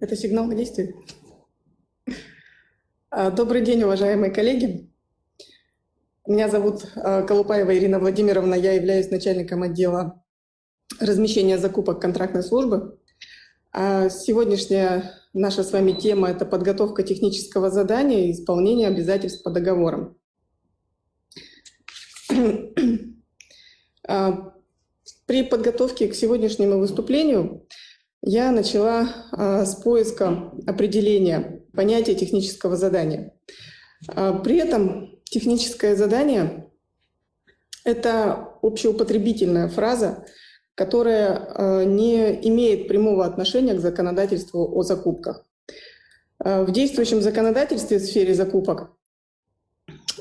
Это сигнал на действие. А, добрый день, уважаемые коллеги. Меня зовут а, Колупаева Ирина Владимировна, я являюсь начальником отдела размещения закупок контрактной службы. А сегодняшняя наша с вами тема – это подготовка технического задания и исполнение обязательств по договорам. При подготовке к сегодняшнему выступлению я начала а, с поиска определения понятия технического задания. А, при этом техническое задание — это общеупотребительная фраза, которая а, не имеет прямого отношения к законодательству о закупках. В действующем законодательстве в сфере закупок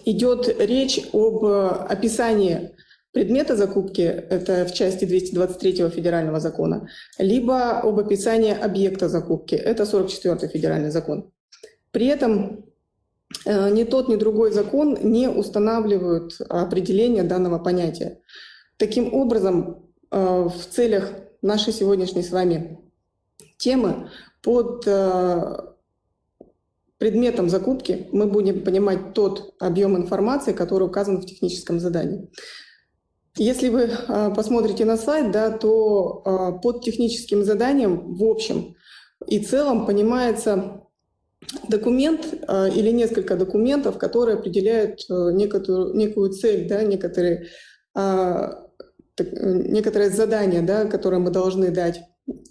идет речь об описании предмета закупки, это в части 223 федерального закона, либо об описании объекта закупки, это 44 федеральный закон. При этом э, ни тот, ни другой закон не устанавливают определение данного понятия. Таким образом, э, в целях нашей сегодняшней с вами темы под э, предметом закупки мы будем понимать тот объем информации, который указан в техническом задании. Если вы а, посмотрите на слайд, да, то а, под техническим заданием в общем и целом понимается документ а, или несколько документов, которые определяют некоторую, некую цель, да, некоторые, некоторые задания, да, которые мы должны дать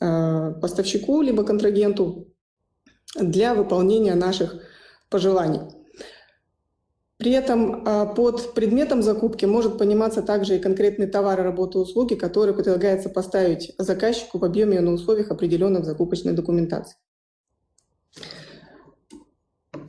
поставщику либо контрагенту для выполнения наших пожеланий. При этом а, под предметом закупки может пониматься также и конкретный товар, работа, услуги, которые предлагается поставить заказчику в объеме и на условиях, определенных в закупочной документации.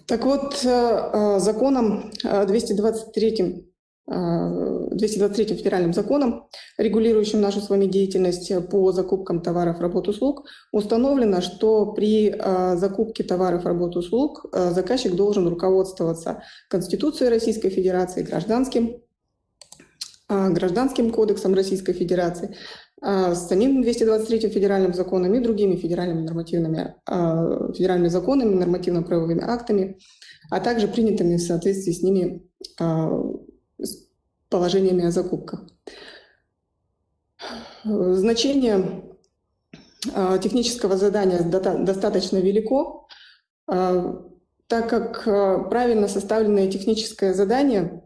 Так вот, а, а, законом 223 223 федеральным законом, регулирующим нашу с вами деятельность по закупкам товаров, работ, услуг, установлено, что при а, закупке товаров, работ, услуг а, заказчик должен руководствоваться Конституцией Российской Федерации, гражданским, гражданским кодексом Российской Федерации, с самим 223 федеральным законом и другими федеральными нормативными федеральными законами, нормативно-правовыми актами, а также принятыми в соответствии с ними положениями о закупках. Значение а, технического задания достаточно велико, а, так как а, правильно составленное техническое задание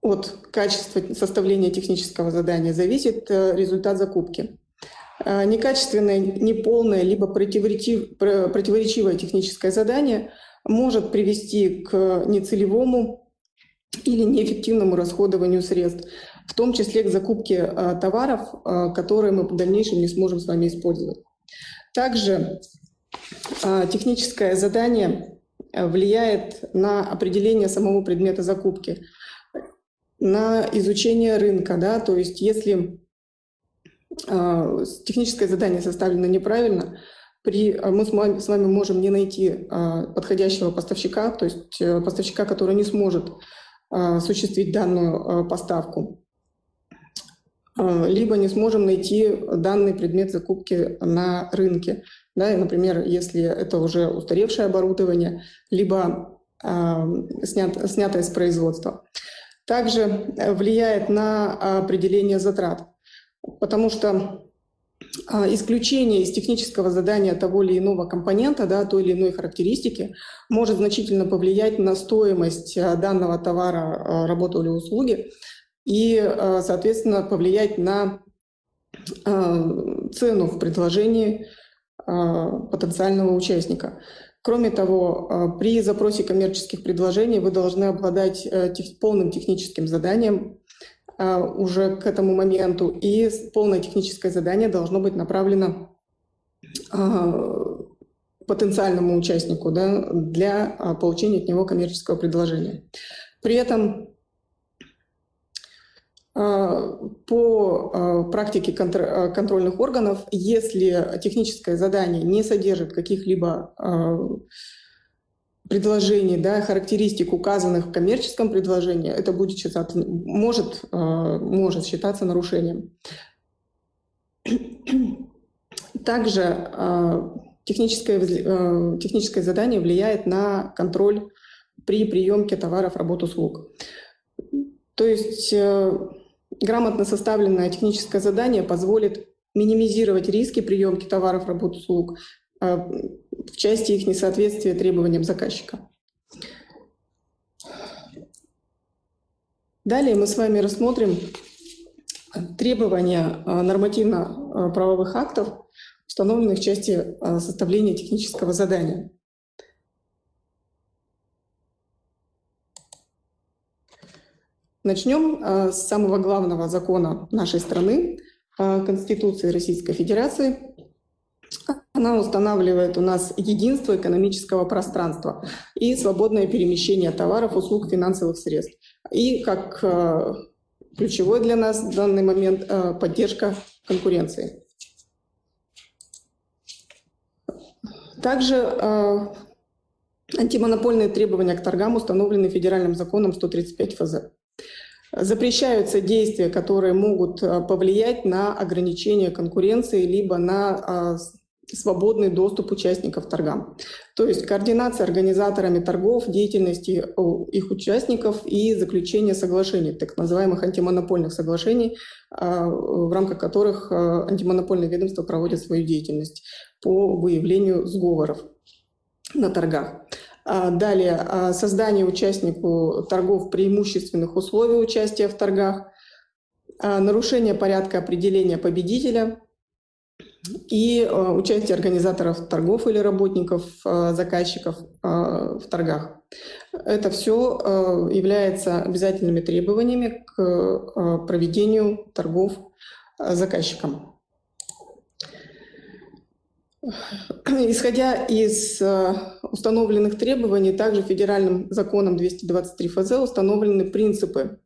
от качества составления технического задания зависит э, результат закупки. Некачественное, неполное, либо противоречивое техническое задание может привести к нецелевому или неэффективному расходованию средств, в том числе к закупке а, товаров, а, которые мы в дальнейшем не сможем с вами использовать. Также а, техническое задание влияет на определение самого предмета закупки, на изучение рынка. Да? То есть если техническое задание составлено неправильно, при, мы с вами, с вами можем не найти подходящего поставщика, то есть э, поставщика, который не сможет осуществить данную а, поставку, а, либо не сможем найти данный предмет закупки на рынке. Да, например, если это уже устаревшее оборудование, либо снят, снятое с производства. Также влияет на определение затрат, потому что а, исключение из технического задания того или иного компонента, да, той или иной характеристики может значительно повлиять на стоимость а, данного товара, а, работы или услуги и, соответственно, повлиять на цену в предложении потенциального участника. Кроме того, при запросе коммерческих предложений вы должны обладать э, полным техническим заданием а, уже к этому моменту, и полное техническое задание должно быть направлено а, потенциальному участнику да, для а, получения от него коммерческого предложения. При этом по практике контрольных органов, если техническое задание не содержит каких-либо предложений, да, характеристик, указанных в коммерческом предложении, это будет считаться, может, э, может считаться нарушением. Также техническое, техническое задание влияет на контроль при приемке товаров, работ, услуг. То есть грамотно составленное техническое задание позволит минимизировать риски приемки товаров, работ, услуг в части их несоответствия требованиям заказчика. Далее мы с вами рассмотрим требования а, нормативно-правовых актов, установленных в части а, составления технического задания. Начнем а, с самого главного закона нашей страны, Конституции Российской Федерации. Она устанавливает у нас единство экономического пространства и свободное перемещение товаров, услуг, финансовых средств. И как ключевой для нас в данный момент э, поддержка конкуренции. Также э, антимонопольные требования к торгам установлены федеральным законом 135 ФЗ. Запрещаются действия, которые могут э, повлиять на ограничение конкуренции либо на свободный доступ участников торгам. То есть координация организаторами торгов, деятельности их участников и заключение соглашений, так называемых антимонопольных соглашений, а, в рамках которых а, антимонопольное ведомство проводит свою деятельность по выявлению сговоров на торгах. А, далее, создание участнику торгов преимущественных условий участия в торгах, нарушение порядка определения победителя – и э, участие организаторов торгов или работников, э, заказчиков э, в торгах. Это все является обязательными требованиями к проведению торгов заказчикам. Исходя из установленных требований, также федеральным законом 223 ФЗ установлены принципы,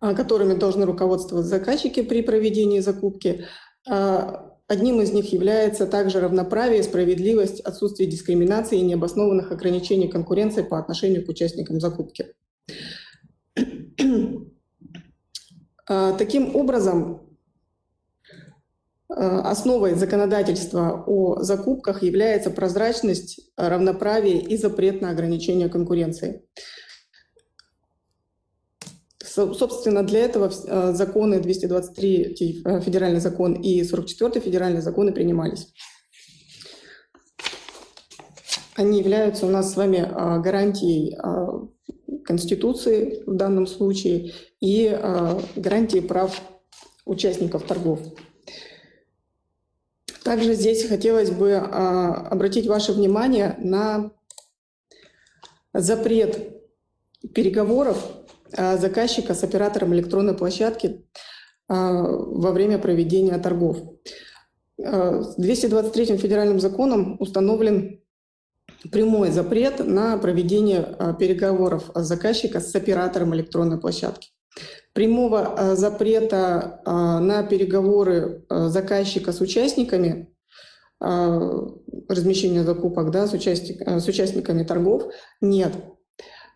которыми должны руководствоваться заказчики при проведении закупки, одним из них является также равноправие, справедливость, отсутствие дискриминации и необоснованных ограничений конкуренции по отношению к участникам закупки. А, таким образом, а, основой законодательства о закупках является прозрачность, равноправие и запрет на ограничение конкуренции. Собственно, для этого э, законы 223 э, федеральный закон и 44 федеральный законы принимались. Они являются у нас с вами э, гарантией Конституции в данном случае и гарантией прав участников торгов. Также здесь хотелось бы обратить ваше внимание на запрет переговоров заказчика с оператором электронной площадки а, во время проведения торгов. 223 а, федеральным законом установлен прямой запрет на проведение переговоров заказчика с оператором электронной площадки. Прямого запрета на переговоры заказчика с участниками размещения закупок да, с, участник, с участниками торгов нет.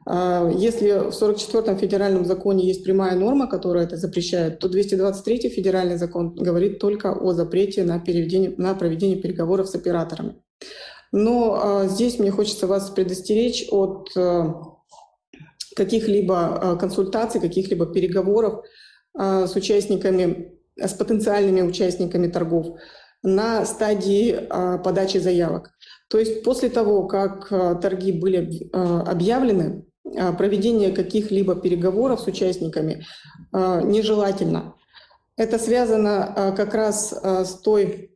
А, если в 44-м федеральном законе есть прямая норма, которая это запрещает, то 223-й федеральный закон говорит только о запрете на, на проведение переговоров с операторами. Но а, здесь мне хочется вас предостеречь от а, каких-либо консультаций, каких-либо переговоров с участниками, с потенциальными участниками торгов на стадии подачи заявок. То есть после того, как торги были объявлены, проведение каких-либо переговоров с участниками а, нежелательно. Это связано а, как раз с той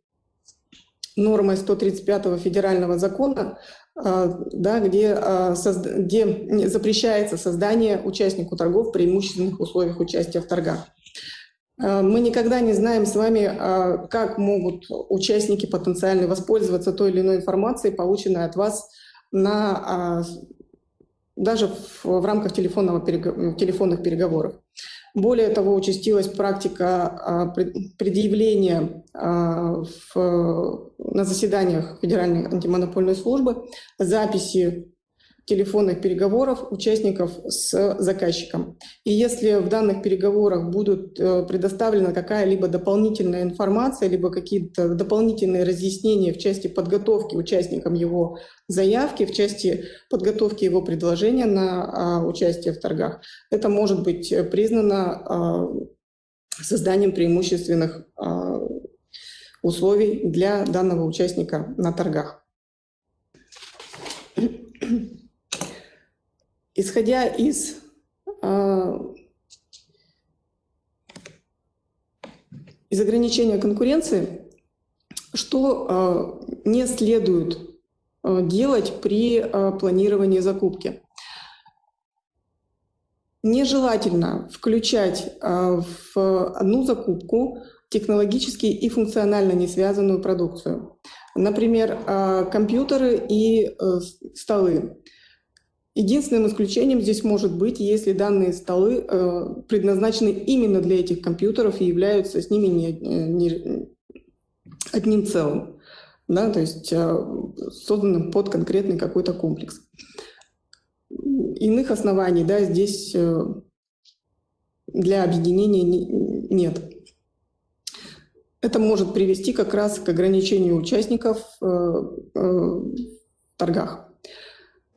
нормой 135 федерального закона, да, где, где запрещается создание участнику торгов в преимущественных условиях участия в торгах. Мы никогда не знаем с вами, как могут участники потенциально воспользоваться той или иной информацией, полученной от вас на даже в, в рамках телефонного перег... телефонных переговоров. Более того, участилась практика а, предъявления а, в, на заседаниях Федеральной антимонопольной службы записи телефонных переговоров участников с заказчиком. И если в данных переговорах будут э, предоставлена какая-либо дополнительная информация, либо какие-то дополнительные разъяснения в части подготовки участникам его заявки, в части подготовки его предложения на а, участие в торгах, это может быть признано а, созданием преимущественных а, условий для данного участника на торгах. Исходя из а, из ограничения конкуренции, что а, не следует а, делать при планировании закупки. Нежелательно включать в одну закупку технологически и функционально не связанную продукцию. Например, компьютеры и э, столы. Единственным исключением здесь может быть, если данные столы э, предназначены именно для этих компьютеров и являются с ними не, не одним целым, да, то есть э, созданным под конкретный какой-то комплекс. Иных оснований да, здесь э, для объединения не, нет. Это может привести как раз к ограничению участников э, э, в торгах.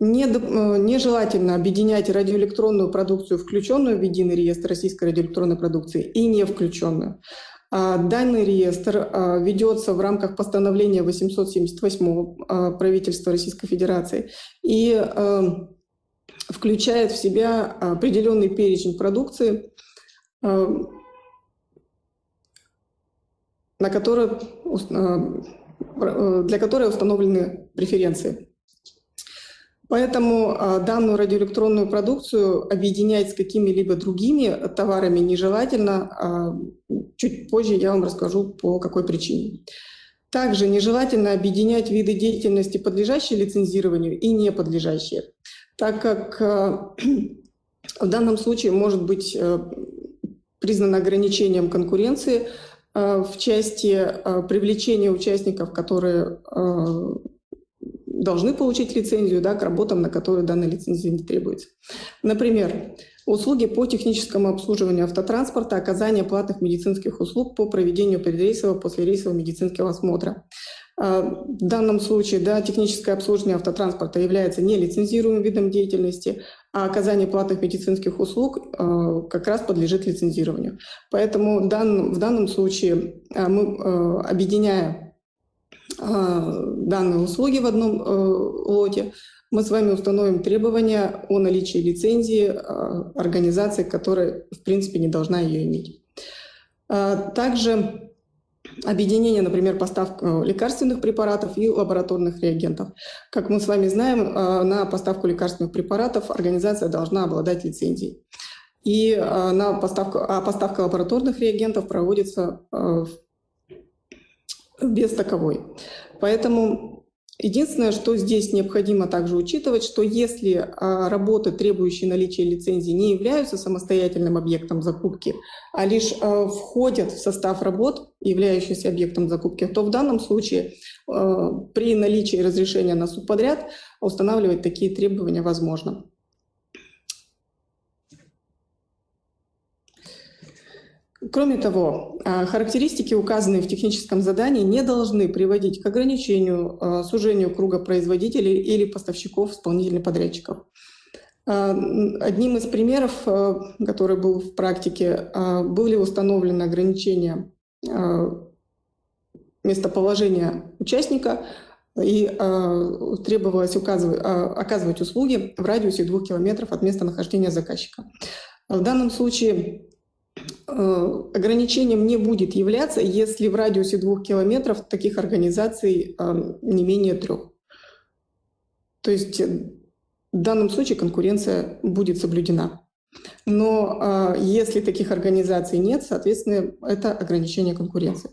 Э, нежелательно объединять радиоэлектронную продукцию, включенную в единый реестр российской радиоэлектронной продукции, и не включенную. А, данный реестр а, ведется в рамках постановления 878 а, правительства Российской Федерации и включает в себя определенный перечень продукции, на который, для которой установлены преференции. Поэтому а, данную радиоэлектронную продукцию объединять с какими-либо другими товарами нежелательно. А, чуть позже я вам расскажу, по какой причине. Также нежелательно объединять виды деятельности, подлежащие лицензированию и не подлежащие, так как а, в данном случае может быть признано ограничением конкуренции в части привлечения участников, которые должны получить лицензию да, к работам, на которые данная лицензия не требуется. Например, услуги по техническому обслуживанию автотранспорта, оказание платных медицинских услуг по проведению предрейсового, послерейсового медицинского осмотра. А, в данном случае да, техническое обслуживание автотранспорта является нелицензируемым видом деятельности, а оказание платных медицинских услуг а, как раз подлежит лицензированию. Поэтому в данном случае а, мы, объединяя а, данные услуги в одном э, лоте, мы с вами установим требования о наличии лицензии а, организации, которая, в принципе, не должна ее иметь. А, также объединение, например, поставок э, лекарственных препаратов и лабораторных реагентов. Как мы с вами знаем, на поставку лекарственных препаратов организация должна обладать лицензией. И на поставку, а поставка лабораторных реагентов проводится без таковой. Поэтому единственное, что здесь необходимо также учитывать, что если а, работы, требующие наличия лицензии, не являются самостоятельным объектом закупки, а лишь а, входят в состав работ, являющихся объектом закупки, то в данном случае а, при наличии разрешения на субподряд устанавливать такие требования возможно. Кроме того, а, характеристики, указанные в техническом задании, не должны приводить к ограничению, а, сужению круга производителей или поставщиков исполнительных подрядчиков. А, одним из примеров, который был в практике, были установлены ограничения местоположения участника и требовалось указывать, оказывать услуги в радиусе двух километров от местонахождения заказчика. В данном случае ограничением не будет являться, если в радиусе двух километров таких организаций э, не менее трех. То есть э, в данном случае конкуренция будет соблюдена. Но если таких организаций нет, соответственно, это ограничение конкуренции.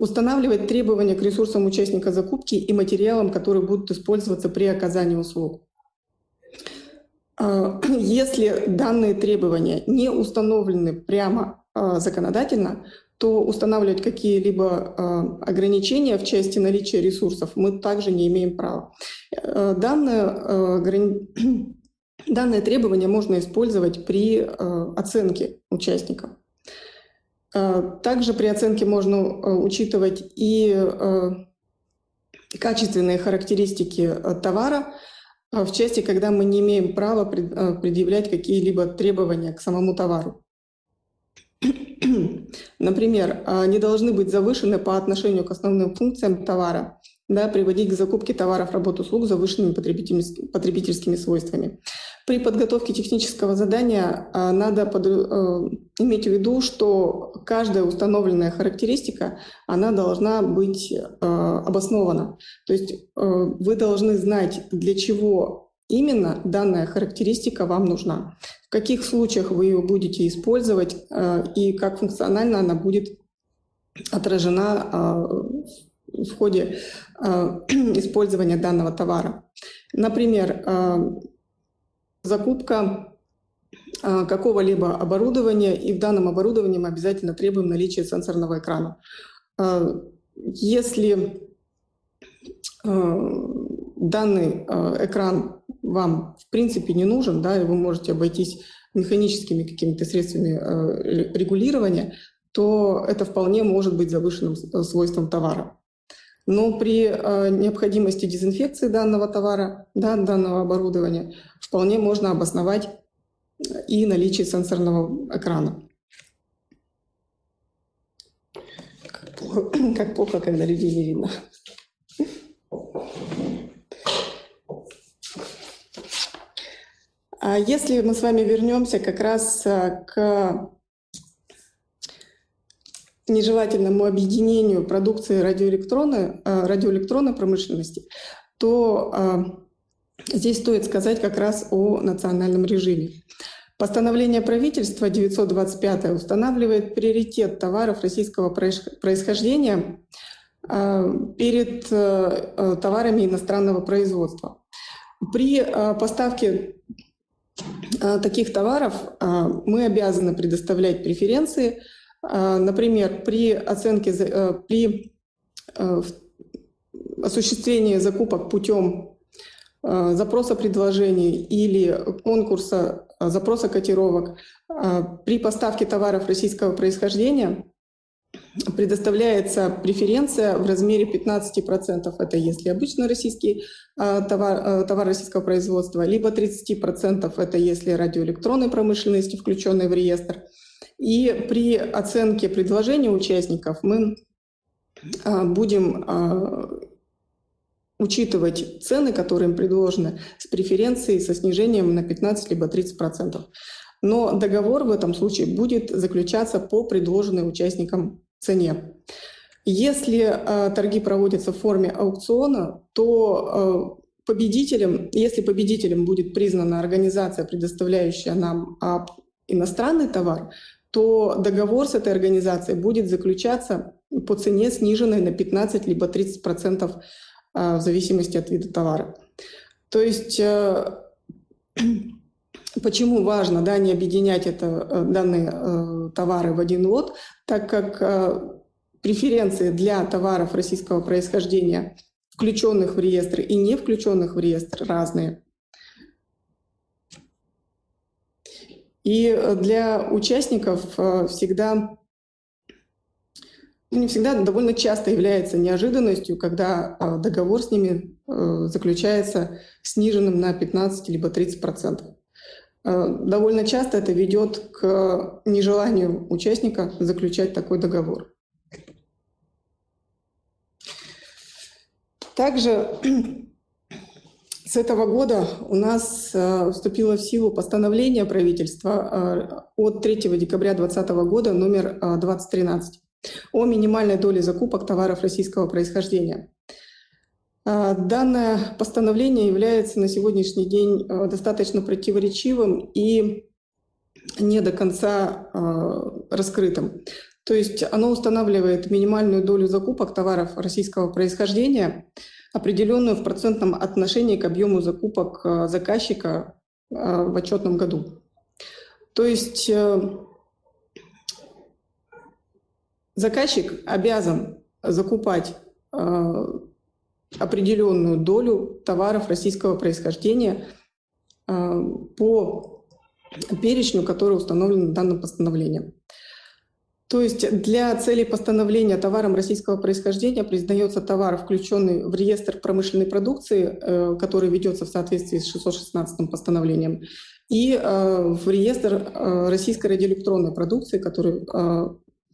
Устанавливать требования к ресурсам участника закупки и материалам, которые будут использоваться при оказании услуг. Если данные требования не установлены прямо а, законодательно, то устанавливать какие-либо а, ограничения в части наличия ресурсов мы также не имеем права. Данное, данное требование можно использовать при оценке участников. Также при оценке можно учитывать и качественные характеристики товара, в части, когда мы не имеем права предъявлять какие-либо требования к самому товару. Например, а, не должны быть завышены по отношению к основным функциям товара, да, приводить к закупке товаров, работ, услуг с завышенными потребительскими, потребительскими свойствами. При подготовке технического задания а, надо под, э, иметь в виду, что каждая установленная характеристика, она должна быть э, обоснована. То есть э, вы должны знать, для чего именно данная характеристика вам нужна. В каких случаях вы ее будете использовать э, и как функционально она будет отражена э, в ходе э, использования данного товара. Например, закупка какого-либо оборудования, и в данном оборудовании мы обязательно требуем наличия сенсорного экрана. Если данный экран вам в принципе не нужен, да, и вы можете обойтись механическими какими-то средствами э, регулирования, то это вполне может быть завышенным э, свойством товара. Но при э, необходимости дезинфекции данного товара, да, данного оборудования, вполне можно обосновать и наличие сенсорного экрана. Как плохо, как плохо когда людей не видно. А если мы с вами вернемся как раз э, к нежелательному объединению продукции радиоэлектронной, э, радиоэлектронной промышленности, то э, здесь стоит сказать как раз о национальном режиме. Постановление правительства 925 устанавливает приоритет товаров российского происхождения перед товарами иностранного производства. При поставке таких товаров мы обязаны предоставлять преференции. А, например, при оценке, э, при э, осуществлении закупок путем запроса предложений или конкурса запроса котировок при поставке товаров российского происхождения предоставляется преференция в размере 15%. Это если обычный российский а, товар, а, товар российского производства, либо 30% это если радиоэлектронной промышленности, включенной в реестр. И при оценке предложения участников мы а, будем учитывать цены, которые им предложены, с преференцией, со снижением на 15 либо 30%. Но договор в этом случае будет заключаться по предложенной участникам цене. Если э, торги проводятся в форме аукциона, то э, победителем, если победителем будет признана организация, предоставляющая нам э, иностранный товар, то договор с этой организацией будет заключаться по цене, сниженной на 15 либо 30 процентов э, в зависимости от вида товара. То есть э, Почему важно да, не объединять это, э, данные э, товары в один лот, так как преференции для товаров российского происхождения, включенных в реестр и не включенных в реестр, разные. И для участников всегда, ну, не всегда, довольно часто является неожиданностью, когда договор с ними заключается сниженным на 15 либо 30 процентов. Э, довольно часто это ведет к нежеланию участника заключать такой договор. Также с этого года у нас э, вступило в силу постановление правительства э, от 3 декабря 2020 года номер 2013 о минимальной доле закупок товаров российского происхождения. Данное постановление является на сегодняшний день достаточно противоречивым и не до конца раскрытым. То есть оно устанавливает минимальную долю закупок товаров российского происхождения, определенную в процентном отношении к объему закупок заказчика в отчетном году. То есть э, заказчик обязан закупать определенную долю товаров российского происхождения по перечню, который установлен данным постановлением. То есть для целей постановления товаром российского происхождения признается товар, включенный в реестр промышленной продукции, э, который ведется в соответствии с 616 постановлением, и э, в реестр э, российской радиоэлектронной продукции, который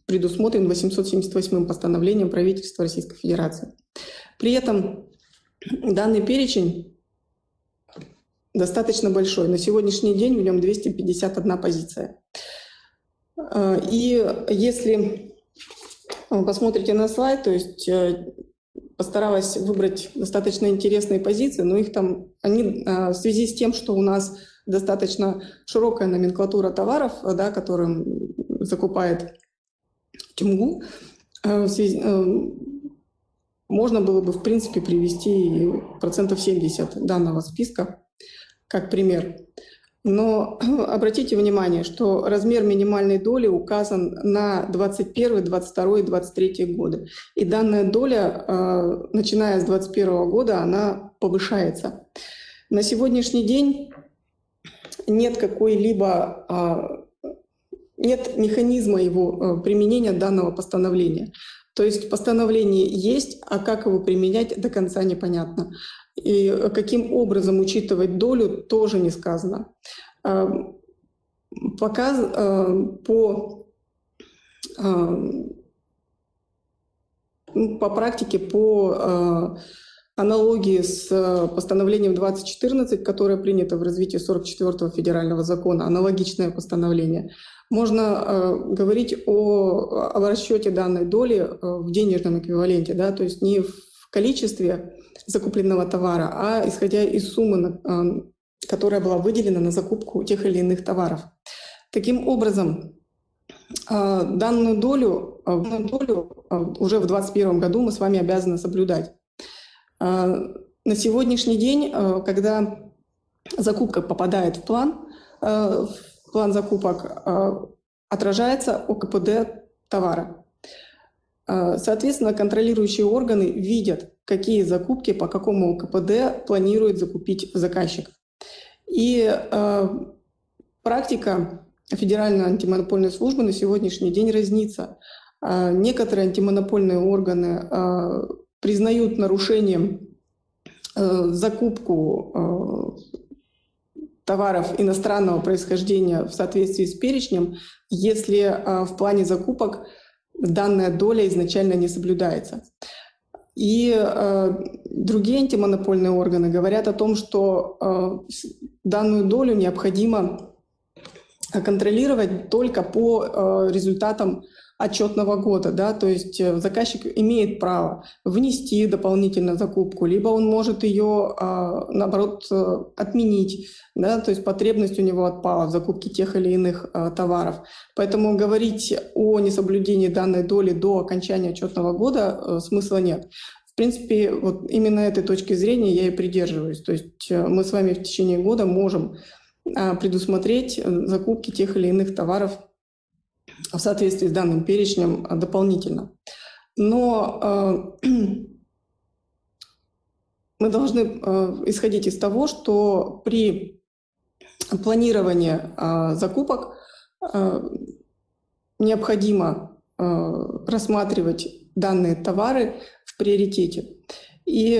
предусмотрен 878 постановлением правительства Российской Федерации. При этом данный перечень достаточно большой. На сегодняшний день в нем 251 позиция. А, и если вы посмотрите на слайд, то есть э, постаралась выбрать достаточно интересные позиции, но их там, они а, в связи с тем, что у нас достаточно широкая номенклатура товаров, да, которым закупает Тюмгу, э, связи, э, можно было бы, в принципе, привести процентов 70 данного списка как пример. Но обратите внимание, что размер минимальной доли указан на 21, 22 и 23 годы. И данная доля, э, начиная с 2021 года, она повышается. На сегодняшний день нет какой-либо э, нет механизма его э, применения данного постановления. То есть постановление есть, а как его применять до конца непонятно. И каким образом учитывать долю, тоже не сказано. А, пока а, по, ну, по практике, по аналогии с постановлением 2014, которое принято в развитии 44-го федерального закона, аналогичное постановление, можно говорить о, о расчете данной доли в денежном эквиваленте, да, то есть не в количестве закупленного товара, а исходя из суммы, которая была выделена на закупку тех или иных товаров. Таким образом, данную долю, данную долю уже в 2021 году мы с вами обязаны соблюдать. На сегодняшний день, когда закупка попадает в план, в план закупок отражается ОКПД товара. Соответственно, контролирующие органы видят, какие закупки по какому КПД планирует закупить заказчик. И э, практика Федеральной антимонопольной службы на сегодняшний день разнится. Э, некоторые антимонопольные органы э, признают нарушением э, закупку э, товаров иностранного происхождения в соответствии с перечнем, если э, в плане закупок данная доля изначально не соблюдается. И э, другие антимонопольные органы говорят о том, что э, данную долю необходимо контролировать только по э, результатам отчетного года, да, то есть э, заказчик имеет право внести дополнительно закупку, либо он может ее, а, наоборот, э, отменить, да, то есть потребность у него отпала в закупке тех или иных а, товаров. Поэтому говорить о несоблюдении данной доли до окончания отчетного года э, смысла нет. В принципе, вот именно этой точки зрения я и придерживаюсь. То есть мы с вами в течение года можем а, предусмотреть закупки тех или иных товаров в соответствии с данным перечнем а, дополнительно. Но э, мы должны э, исходить из того, что при планировании э, закупок необходимо рассматривать данные товары в приоритете. И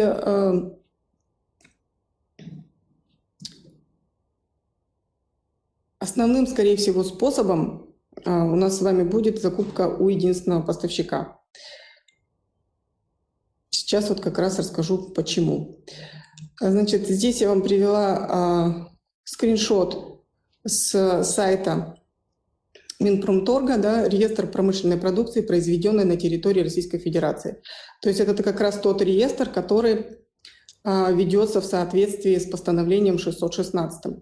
основным, скорее всего, способом у нас с вами будет закупка у единственного поставщика. Сейчас вот как раз расскажу, почему. Значит, здесь я вам привела а, скриншот с сайта Минпромторга, да, реестр промышленной продукции, произведенной на территории Российской Федерации. То есть это как раз тот реестр, который а, ведется в соответствии с постановлением 616.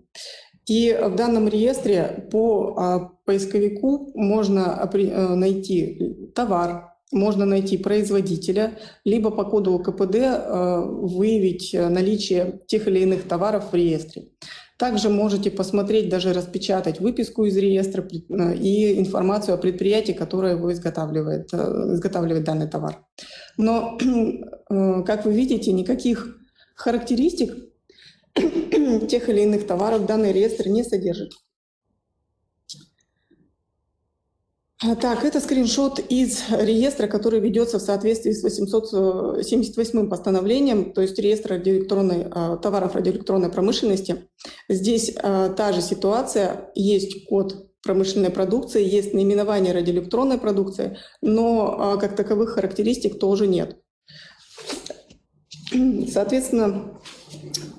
И в данном реестре по а, поисковику можно э, найти товар, можно найти производителя, либо по коду КПД э, выявить наличие тех или иных товаров в реестре. Также можете посмотреть, даже распечатать выписку из реестра и информацию о предприятии, которое его изготавливает, изготавливает данный товар. Но, как вы видите, никаких характеристик тех или иных товаров данный реестр не содержит. А, так, это скриншот из реестра, который ведется в соответствии с 878 постановлением, то есть реестр радиоэлектронной, а, товаров радиоэлектронной промышленности. Здесь а, та же ситуация, есть код промышленной продукции, есть наименование радиоэлектронной продукции, но как таковых характеристик тоже нет. Соответственно,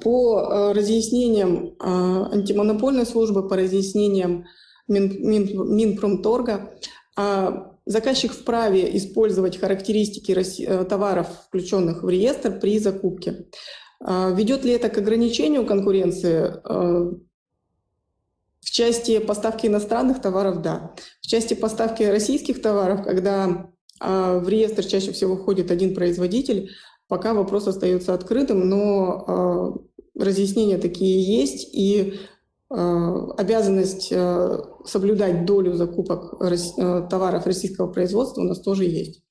по разъяснениям антимонопольной службы, по разъяснениям Мин, Мин, Минпромторга, а заказчик вправе использовать характеристики э, товаров, включенных в реестр при закупке. Ведет ли это к ограничению конкуренции? Э, в части поставки иностранных товаров – да. В части поставки российских товаров, когда в реестр чаще всего входит один производитель, пока вопрос остается открытым, но разъяснения такие есть, и Э, обязанность э, соблюдать долю закупок э, товаров российского производства у нас тоже есть.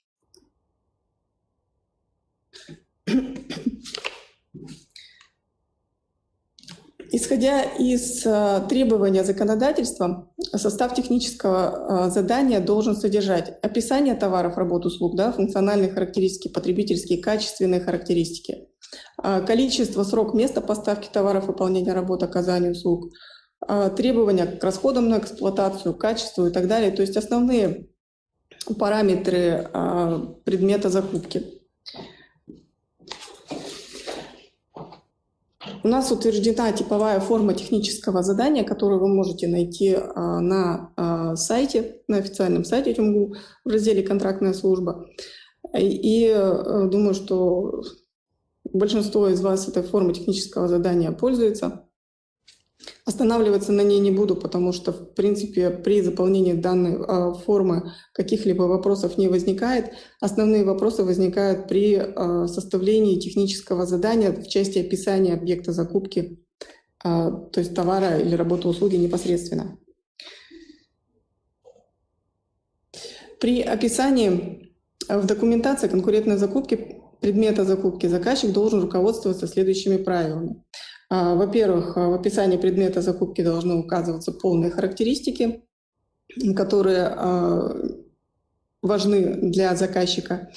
Исходя из требования законодательства, состав технического задания должен содержать описание товаров, работ, услуг, да, функциональные характеристики, потребительские, качественные характеристики, количество, срок, место поставки товаров, выполнения работ, оказания услуг, а, требования к расходам на эксплуатацию, качеству и так далее. То есть основные параметры а, предмета закупки. У нас утверждена типовая форма технического задания, которую вы можете найти а, на сайте, на официальном сайте ТюМГУ в разделе «Контрактная служба». И э, думаю, что большинство из вас этой формой технического задания пользуется. Останавливаться на ней не буду, потому что, в принципе, при заполнении данной э, формы каких-либо вопросов не возникает. Основные вопросы возникают при э, составлении технического задания в части описания объекта закупки, э, то есть товара или работы услуги непосредственно. При описании в документации конкурентной закупки предмета закупки заказчик должен руководствоваться следующими правилами. А, во-первых, а, в описании предмета закупки должны указываться полные характеристики, которые а, важны для заказчика.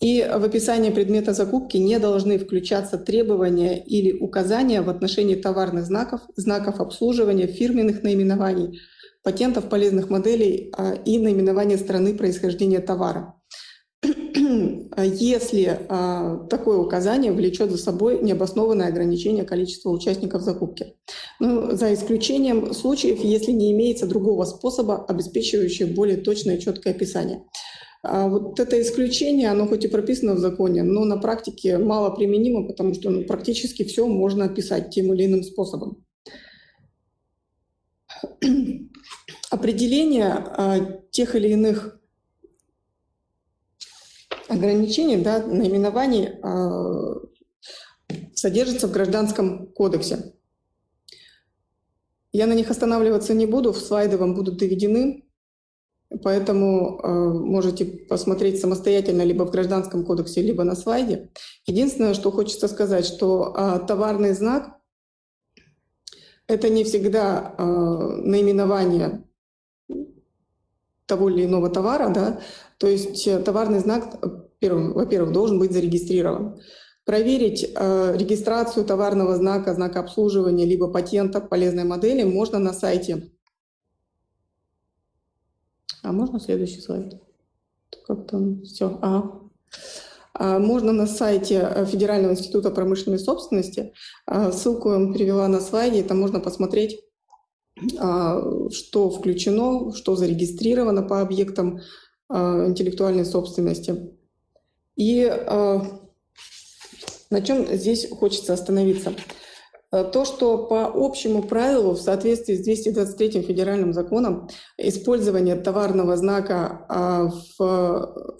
И в описании предмета закупки не должны включаться требования или указания в отношении товарных знаков, знаков обслуживания, фирменных наименований, патентов полезных моделей и наименования страны происхождения товара. А если а, такое указание влечет за собой необоснованное ограничение количества участников закупки. Ну, за исключением случаев, если не имеется другого способа, обеспечивающего более точное и четкое описание. А вот это исключение, оно хоть и прописано в законе, но на практике мало применимо, потому что ну, практически все можно описать тем или иным способом. Определение а, тех или иных ограничений, да, наименований э, содержится в Гражданском кодексе. Я на них останавливаться не буду, в слайды вам будут доведены, поэтому э, можете посмотреть самостоятельно либо в Гражданском кодексе, либо на слайде. Единственное, что хочется сказать, что э, товарный знак — это не всегда э, наименование того или иного товара, да, то есть э, товарный знак, во-первых, должен быть зарегистрирован. Проверить э, регистрацию товарного знака, знака обслуживания, либо патента полезной модели можно на сайте. А можно следующий слайд? Как там все? А. А, можно на сайте э, Федерального института промышленной собственности. А, ссылку я вам привела на слайде, там можно посмотреть а, что включено, что зарегистрировано по объектам а, интеллектуальной собственности. И а, на чем здесь хочется остановиться? А, то, что по общему правилу в соответствии с 223 федеральным законом использование товарного знака в,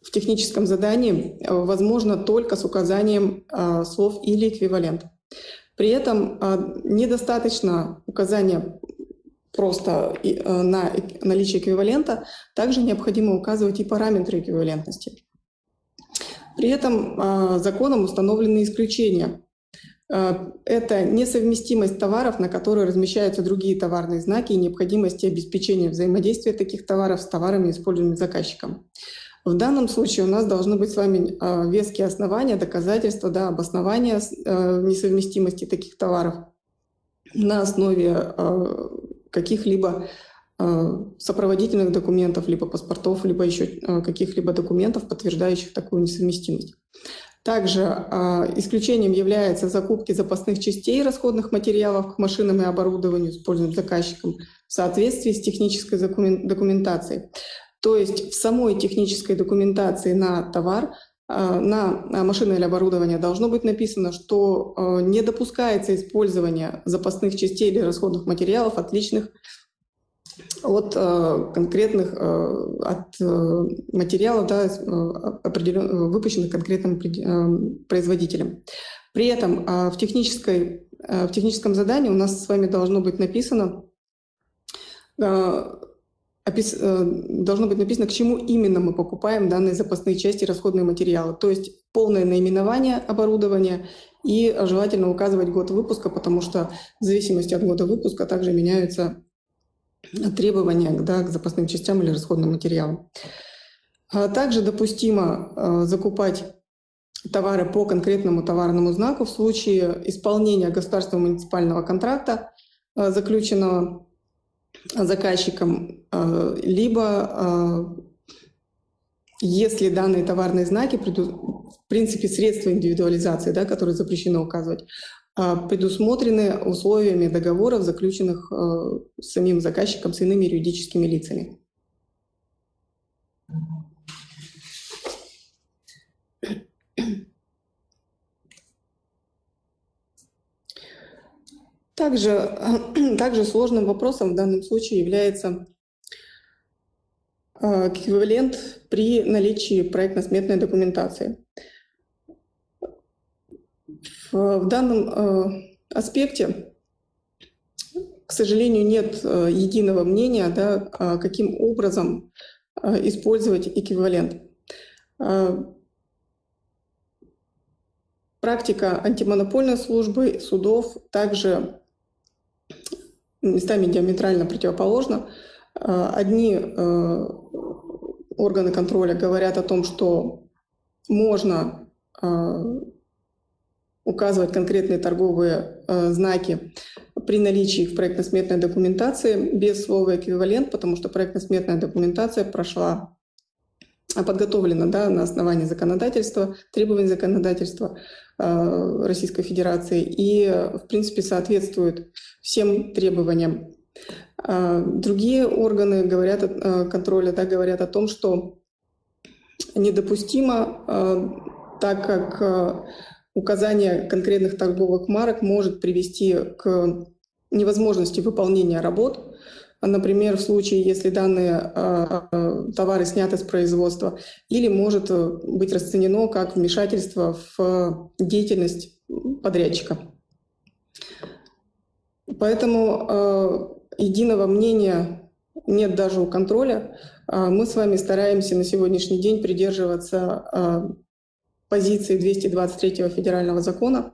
в техническом задании возможно только с указанием слов или эквивалент. При этом недостаточно указания просто на наличие эквивалента, также необходимо указывать и параметры эквивалентности. При этом законом установлены исключения Э, это несовместимость товаров, на которые размещаются другие товарные знаки и необходимость обеспечения взаимодействия таких товаров с товарами, используемыми заказчиком. В данном случае у нас должны быть с вами э, веские основания, доказательства, да, обоснования несовместимости таких товаров на основе каких-либо сопроводительных документов, либо паспортов, либо еще каких-либо документов, подтверждающих такую несовместимость. Также э, исключением является закупки запасных частей расходных материалов к машинам и оборудованию, используемым заказчиком, в соответствии с технической документацией. То есть в самой технической документации на товар, э, на машины или оборудование должно быть написано, что э, не допускается использование запасных частей или расходных материалов, отличных от э, конкретных, э, от э, материалов, да, определен, выпущенных конкретным производителем. При этом в, технической, в техническом задании у нас с вами должно быть написано, опис, должно быть написано, к чему именно мы покупаем данные запасные части, расходные материалы. То есть полное наименование оборудования и желательно указывать год выпуска, потому что в зависимости от года выпуска также меняются требования да, к запасным частям или расходным материалам. А также допустимо а, закупать товары по конкретному товарному знаку в случае исполнения государственного муниципального контракта, а, заключенного заказчиком, либо если данные товарные знаки, в принципе, средства индивидуализации, да, которые запрещено указывать, предусмотрены условиями договоров, заключенных э, самим заказчиком с иными юридическими лицами. Также, также сложным вопросом в данном случае является э, эквивалент при наличии проектно-сметной документации. В данном э, аспекте, к сожалению, нет э, единого мнения, да, а каким образом э, использовать эквивалент. Практика антимонопольной службы, судов также местами диаметрально противоположна. Одни органы контроля говорят о том, что можно указывать конкретные торговые э, знаки при наличии их в проектно-сметной документации без слова «эквивалент», потому что проектно-сметная документация прошла а, подготовлена да, на основании законодательства, требований законодательства э, Российской Федерации и, в принципе, соответствует всем требованиям. Э, другие органы говорят, э, контроля да, говорят о том, что недопустимо, э, так как э, указание конкретных торговых марок может привести к невозможности выполнения работ. Например, в случае, если данные э, товары сняты с производства, или может э, быть расценено как вмешательство в деятельность подрядчика. Поэтому э, единого мнения нет даже у контроля. Мы с вами стараемся на сегодняшний день придерживаться позиции 223 федерального закона,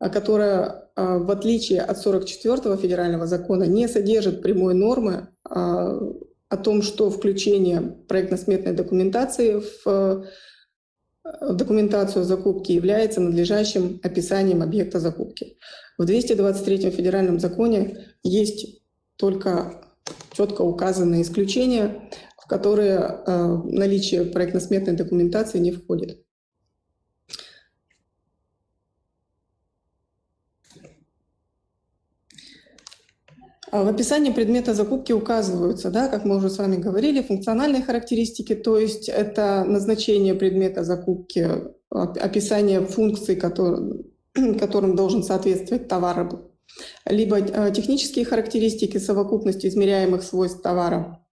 а, которая, а, в отличие от 44 федерального закона, не содержит прямой нормы а, о том, что включение проектно-сметной документации в документацию закупки является надлежащим описанием объекта закупки. В 223 федеральном законе есть только четко указанные исключения, в которые наличие проектно-сметной документации не входит. В описании предмета закупки указываются, да, как мы уже с вами говорили, функциональные характеристики, то есть это назначение предмета закупки, описание функций, который, которым должен соответствовать товар, либо э, технические характеристики, совокупность измеряемых свойств товара.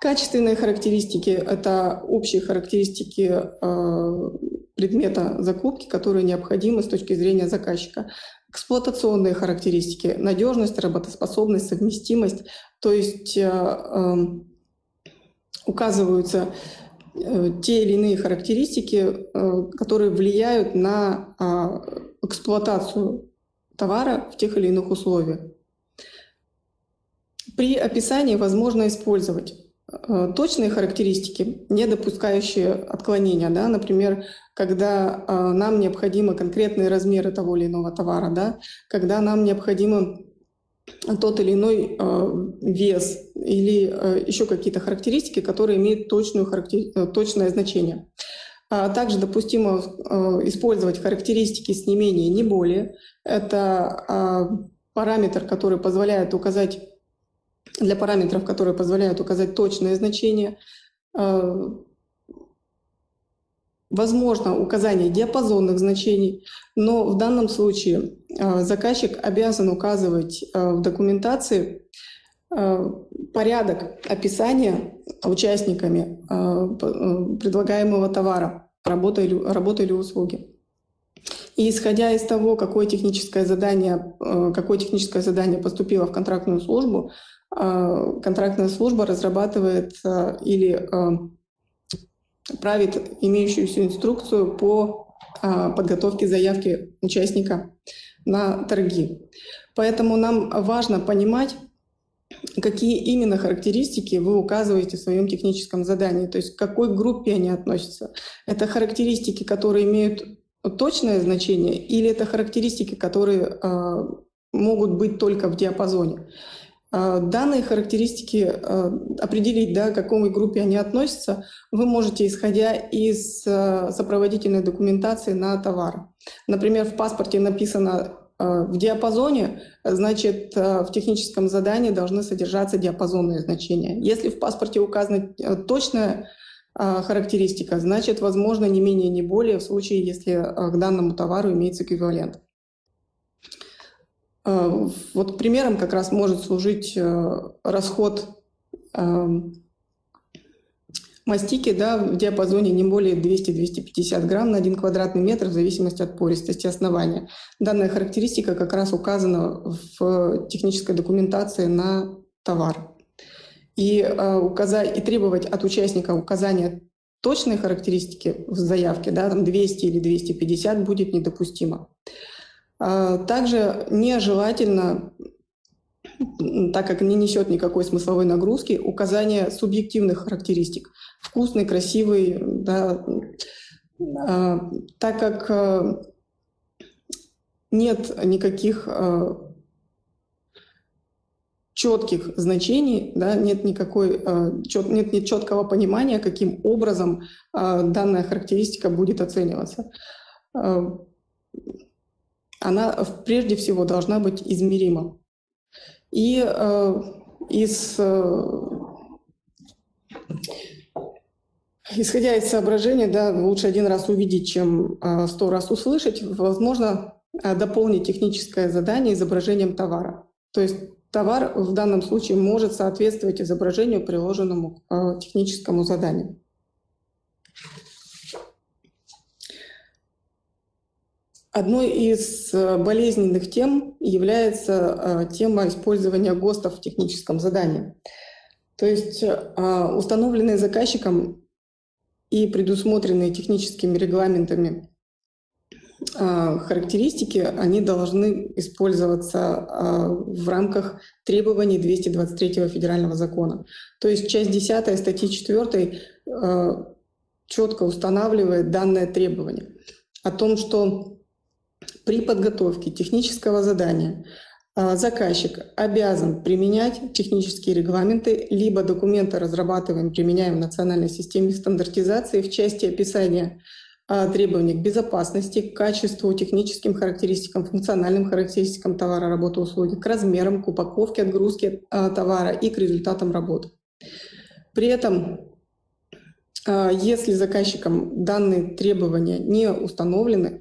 Качественные характеристики – это общие характеристики э, предмета закупки, которые необходимы с точки зрения заказчика. Эксплуатационные характеристики, надежность, работоспособность, совместимость. То есть эм, указываются те или иные характеристики, которые влияют на а, эксплуатацию товара в тех или иных условиях. При описании возможно использовать э, точные характеристики, не допускающие отклонения. Да? Например, когда э, нам необходимы конкретные размеры того или иного товара, да? когда нам необходимо тот или иной э, вес или э, еще какие-то характеристики, которые имеют точную характер... Э, точное значение. А также допустимо э, использовать характеристики с не менее, не более. Это э, параметр, который позволяет указать для параметров, которые позволяют указать точное значение. Э, возможно указание диапазонных значений, но в данном случае э, заказчик обязан указывать э, в документации порядок описания участниками предлагаемого товара, работы или, работы или услуги. И исходя из того, какое техническое задание, какое техническое задание поступило в контрактную службу, контрактная служба разрабатывает а, или а, правит имеющуюся инструкцию по подготовке заявки участника на торги. Поэтому нам важно понимать, какие именно характеристики вы указываете в своем техническом задании, то есть к какой группе они относятся. Это характеристики, которые имеют точное значение, или это характеристики, которые могут быть только в диапазоне. А, данные характеристики а, определить, да, к какой группе они относятся, вы можете, исходя из а, сопроводительной документации на товар. Например, в паспорте написано в диапазоне, значит, в техническом задании должны содержаться диапазонные значения. Если в паспорте указана точная характеристика, значит, возможно, не менее, не более в случае, если к данному товару имеется эквивалент. Э, вот примером как раз может служить э, расход эм, мастики да, в диапазоне не более 200-250 грамм на 1 квадратный метр в зависимости от пористости основания. Данная характеристика как раз указана в технической документации на товар. И, э, указать, и требовать от участника указания точной характеристики в заявке, да, там 200 или 250, будет недопустимо. А, также нежелательно, так как не несет никакой смысловой нагрузки, указание субъективных характеристик. Вкусный, красивый, да, а, так как а, нет никаких четких значений, да, нет никакой нет, нет четкого понимания, каким образом данная характеристика будет оцениваться она прежде всего должна быть измерима. И э, из, э, исходя из соображения, да, лучше один раз увидеть, чем э, сто раз услышать, возможно э, дополнить техническое задание изображением товара. То есть товар в данном случае может соответствовать изображению, приложенному к техническому заданию. Одной из э, болезненных тем является э, тема использования ГОСТов в техническом задании. То есть э, установленные заказчиком и предусмотренные техническими регламентами характеристики, они должны использоваться в рамках требований 223 федерального закона. То есть часть 10 статьи 4 четко устанавливает данное требование о том, что при подготовке технического задания а, заказчик обязан применять технические регламенты, либо документы разрабатываем, применяем в национальной системе стандартизации в части описания а, требований к безопасности, к качеству, техническим характеристикам, функциональным характеристикам товара, работы, услуги, к размерам, к упаковке, отгрузке а, товара и к результатам работы. При этом, если заказчиком данные требования не установлены,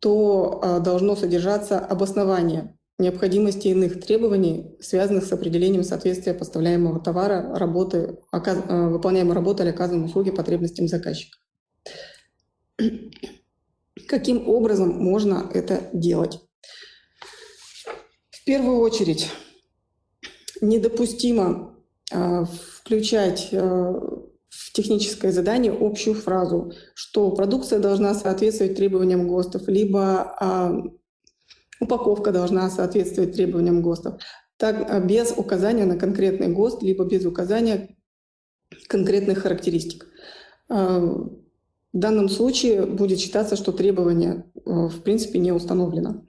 то а, должно содержаться обоснование необходимости иных требований, связанных с определением соответствия поставляемого товара, работы, оказ... А, выполняемой работы или оказанной услуги потребностям заказчика. Каким образом можно это делать? В первую очередь недопустимо э, включать техническое задание общую фразу, что продукция должна соответствовать требованиям ГОСТов, либо э, упаковка должна соответствовать требованиям ГОСТов, так, без указания на конкретный ГОСТ, либо без указания конкретных характеристик. В данном случае будет считаться, что требование в принципе не установлено.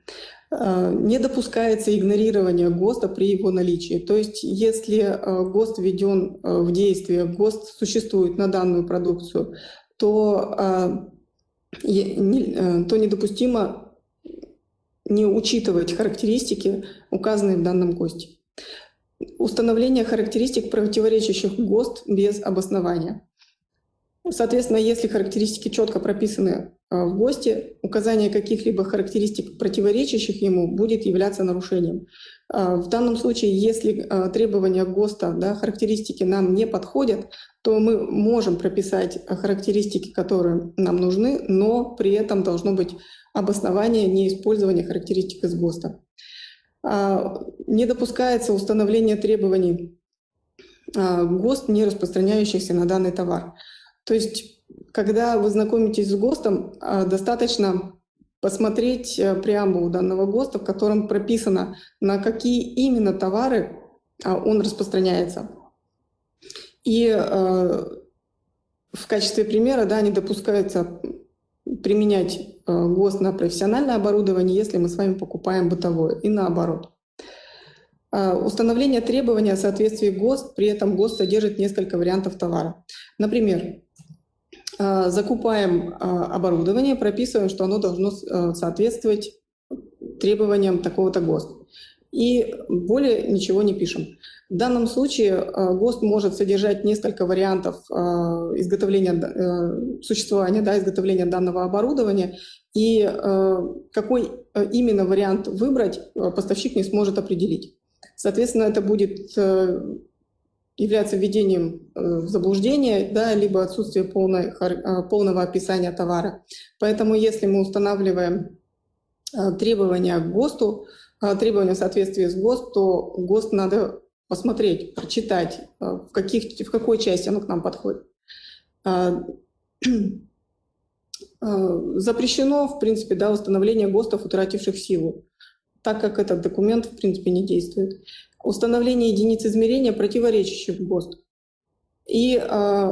Э, не допускается игнорирование ГОСТа при его наличии. То есть если э, ГОСТ введен э, в действие, ГОСТ существует на данную продукцию, то, то недопустимо не учитывать характеристики, указанные в данном ГОСТе. Установление характеристик, противоречащих ГОСТ без обоснования. Соответственно, если характеристики четко прописаны в ГОСТе, указание каких-либо характеристик, противоречащих ему, будет являться нарушением. А, в данном случае, если а, требования ГОСТа, да, характеристики нам не подходят, то мы можем прописать характеристики, которые нам нужны, но при этом должно быть обоснование неиспользования характеристик из ГОСТа. Не допускается установление требований ГОСТ, не распространяющихся на данный товар. То есть, когда вы знакомитесь с ГОСТом, а, достаточно посмотреть э, преамбулу данного ГОСТа, в котором прописано, на какие именно товары а, он распространяется. И э, в качестве примера да, не допускается применять э, ГОСТ на профессиональное оборудование, если мы с вами покупаем бытовое, и наоборот. Установление требования о соответствии ГОСТ, при этом ГОСТ содержит несколько вариантов товара. Например, закупаем а, оборудование, прописываем, что оно должно а, соответствовать требованиям такого-то ГОСТ. И более ничего не пишем. В данном случае ГОСТ может содержать несколько вариантов изготовления, э, существования, да, изготовления данного оборудования, и какой именно вариант выбрать, поставщик не сможет определить. Соответственно, это будет является введением э, в заблуждение, да, либо отсутствие полной, э, полного описания товара. Поэтому если мы устанавливаем э, требования к ГОСТу, требования в соответствии с ГОСТ, то ГОСТ надо посмотреть, прочитать, в, каких, в какой части оно к нам подходит. Запрещено, в принципе, да, установление ГОСТов, утративших силу, так как этот документ, в принципе, не действует установление единиц измерения, противоречащих ГОСТ. И э,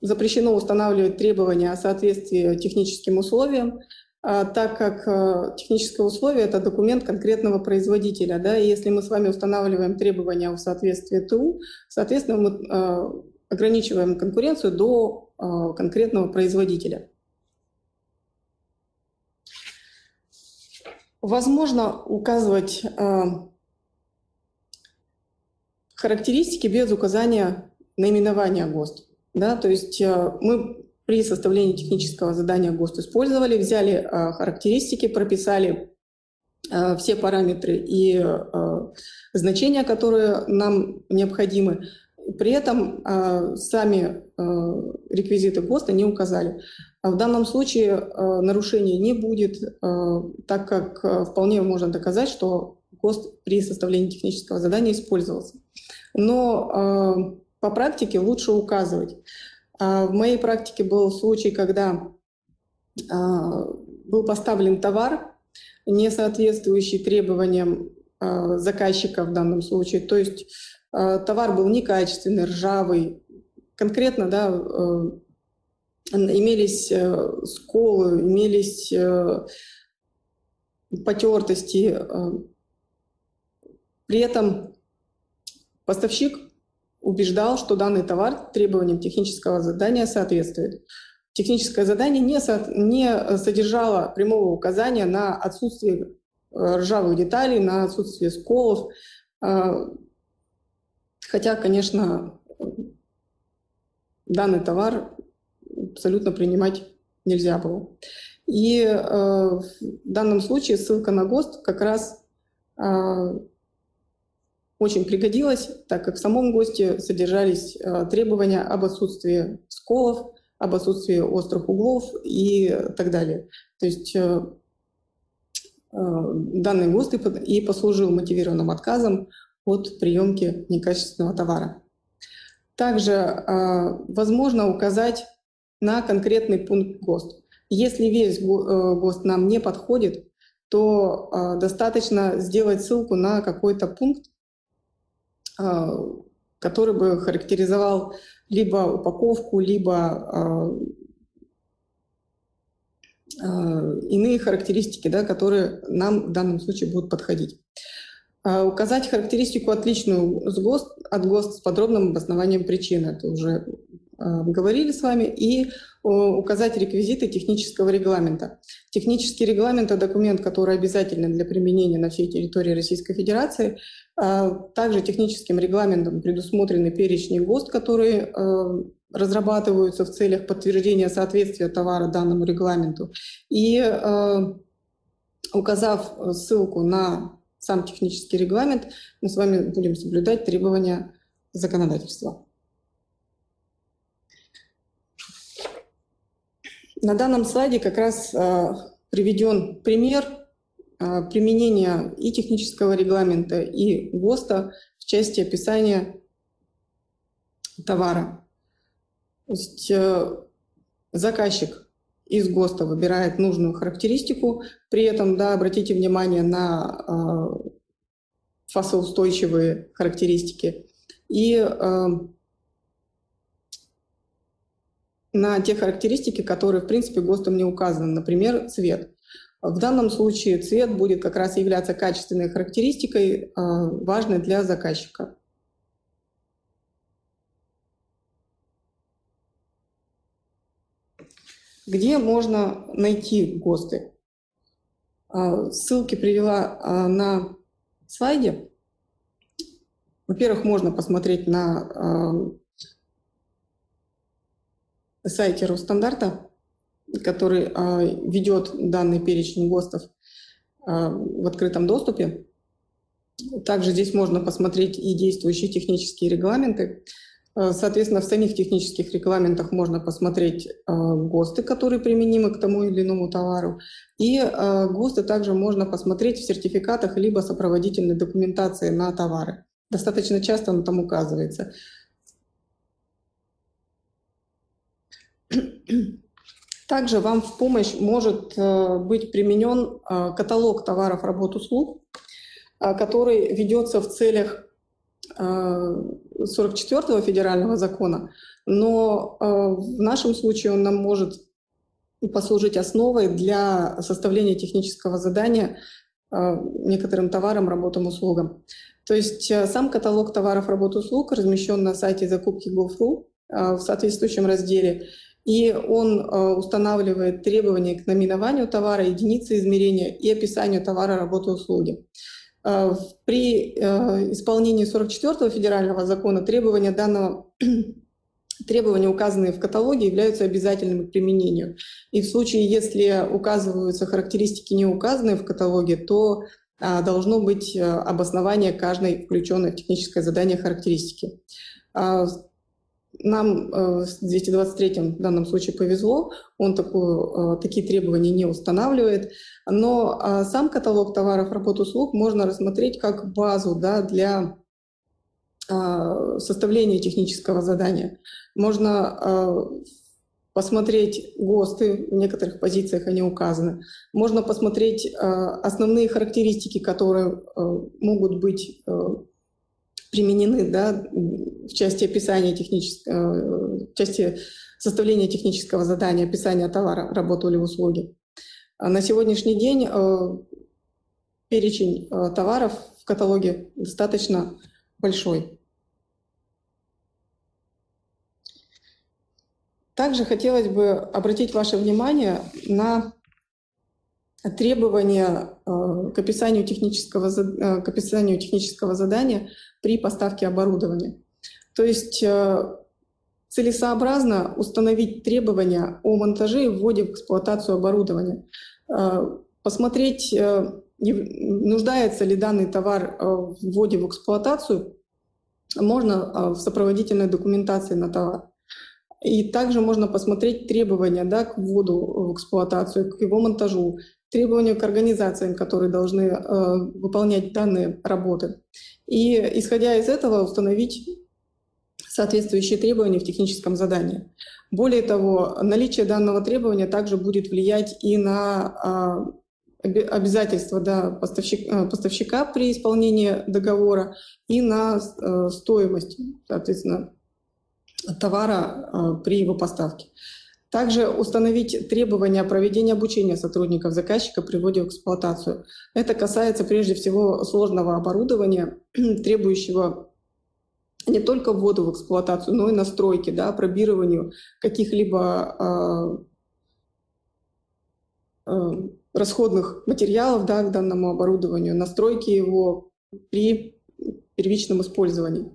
запрещено устанавливать требования о соответствии техническим условиям, э, так как э, техническое условие – это документ конкретного производителя. Да, и если мы с вами устанавливаем требования о соответствии ТУ, соответственно, мы э, ограничиваем конкуренцию до э, конкретного производителя. Возможно указывать характеристики без указания наименования ГОСТ. Да, то есть э, мы при составлении технического задания ГОСТ использовали, взяли э, характеристики, прописали э, все параметры и значения, которые нам необходимы. При этом сами реквизиты ГОСТа не указали. А в данном случае нарушения не будет, так как вполне можно доказать, что ГОСТ при составлении технического задания использовался но э, по практике лучше указывать. А в моей практике был случай, когда э, был поставлен товар, не соответствующий требованиям э, заказчика в данном случае. То есть э, товар был некачественный, ржавый. Конкретно да, э, имелись э, сколы, имелись э, потертости. Э, при этом Поставщик убеждал, что данный товар требованиям технического задания соответствует. Техническое задание не, со, не содержало прямого указания на отсутствие э, ржавых деталей, на отсутствие сколов. А, хотя, конечно, данный товар абсолютно принимать нельзя было. И э, в данном случае ссылка на ГОСТ как раз очень пригодилась, так как в самом ГОСТе содержались э, требования об отсутствии сколов, об отсутствии острых углов и так далее. То есть э, данный ГОСТ и послужил мотивированным отказом от приемки некачественного товара. Также возможно указать на конкретный пункт ГОСТ. Если весь ГОСТ нам не подходит, то достаточно сделать ссылку на какой-то пункт, который бы характеризовал либо упаковку, либо Э, иные характеристики, да, которые нам в данном случае будут подходить. Указать характеристику отличную с ГОСТ, от ГОСТ с подробным обоснованием причины, это уже э, говорили с вами, и указать реквизиты технического регламента. Технический регламент – это документ, который обязателен для применения на всей территории Российской Федерации. А также техническим регламентом предусмотрены перечни ГОСТ, которые э, разрабатываются в целях подтверждения соответствия товара данному регламенту. И э, указав ссылку на сам технический регламент, мы с вами будем соблюдать требования законодательства. На данном слайде как раз э, приведен пример э, применения и технического регламента, и ГОСТа в части описания товара. То есть э, заказчик из ГОСТа выбирает нужную характеристику, при этом, да, обратите внимание на э, фасоустойчивые характеристики и э, на те характеристики, которые, в принципе, ГОСТом не указаны, например, цвет. В данном случае цвет будет как раз являться качественной характеристикой, э, важной для заказчика. Где можно найти ГОСТы? А, ссылки привела а, на слайде. Во-первых, можно посмотреть на а, сайте Росстандарта, который ведет данный перечень ГОСТов в открытом доступе. Также здесь можно посмотреть и действующие технические регламенты. Э, соответственно, в самих технических регламентах можно посмотреть ГОСТы, которые применимы к тому или иному товару. И ГОСТы также можно посмотреть в сертификатах либо сопроводительной документации на товары. Достаточно часто он там указывается. Также вам в помощь может быть применен каталог товаров, работ, услуг, который ведется в целях 44-го федерального закона, но э, в нашем случае он нам может послужить основой для составления технического задания э, некоторым товарам, работам, услугам. То есть э, сам каталог товаров, работ, услуг размещен на сайте закупки Gov.ru в соответствующем разделе, и он устанавливает требования к номинованию товара, единицы измерения и описанию товара, работы, услуги. Э, при э, исполнении 44-го федерального закона требования данного требования, указанные в каталоге, являются обязательными к применению. И в случае, если указываются характеристики, не указанные в каталоге, то а, должно быть э, обоснование каждой включенной в техническое задание характеристики. А, нам э, с 223 в данном случае повезло, он такую, э, такие требования не устанавливает, но а, сам каталог товаров, работ, услуг можно рассмотреть как базу да, для а, составления технического задания. Можно а, посмотреть ГОСТы, в некоторых позициях они указаны. Можно посмотреть основные характеристики, которые могут быть применены да, в части описания технического, э, в части составления технического задания, описания товара, работы или услуги. А на сегодняшний день э, перечень э, товаров в каталоге достаточно большой. Также хотелось бы обратить ваше внимание на требования к описанию технического, к описанию технического задания при поставке оборудования. То есть э, целесообразно установить требования о монтаже и вводе в эксплуатацию оборудования, э, посмотреть, э, нуждается ли данный товар в вводе в эксплуатацию, можно в сопроводительной документации на товар. И также можно посмотреть требования да, к вводу в эксплуатацию, к его монтажу, требования к организациям, которые должны э, выполнять данные работы. И, исходя из этого, установить соответствующие требования в техническом задании. Более того, наличие данного требования также будет влиять и на а, обязательства да, поставщика, э, поставщика при исполнении договора и на э, стоимость, соответственно, товара э, при его поставке. Также установить требования проведения обучения сотрудников заказчика при вводе в эксплуатацию. Это касается прежде всего сложного оборудования, требующего не только вводу в эксплуатацию, но и настройки, да, пробированию каких-либо э, э, расходных материалов да, к данному оборудованию, настройки его при первичном использовании.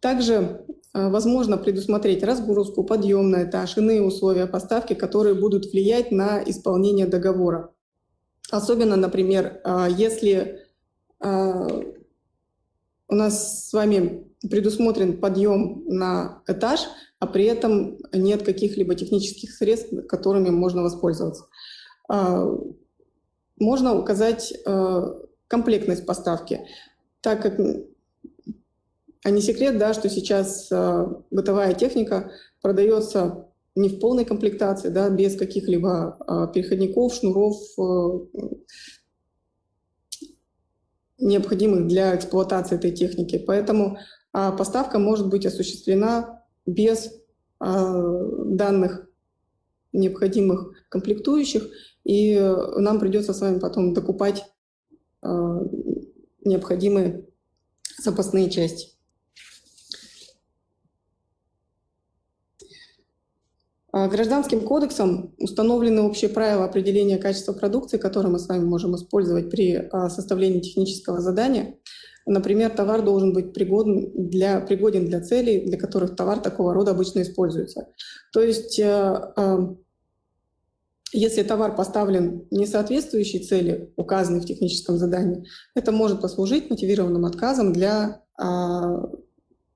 Также возможно предусмотреть разгрузку, подъем на этаж, иные условия поставки, которые будут влиять на исполнение договора. Особенно, например, э, если э, у нас с вами предусмотрен подъем на этаж, а при этом нет каких-либо технических средств, которыми можно воспользоваться. Можно указать комплектность поставки, так как а не секрет, да, что сейчас э, бытовая техника продается не в полной комплектации, да, без каких-либо э, переходников, шнуров, э, необходимых для эксплуатации этой техники. Поэтому э, поставка может быть осуществлена без э, данных необходимых комплектующих, и нам придется с вами потом докупать необходимые запасные части. Гражданским кодексом установлены общие правила определения качества продукции, которые мы с вами можем использовать при а, составлении технического задания. Например, товар должен быть пригоден для, пригоден для целей, для которых товар такого рода обычно используется. То есть, а, если товар поставлен не соответствующей цели, указанной в техническом задании, это может послужить мотивированным отказом для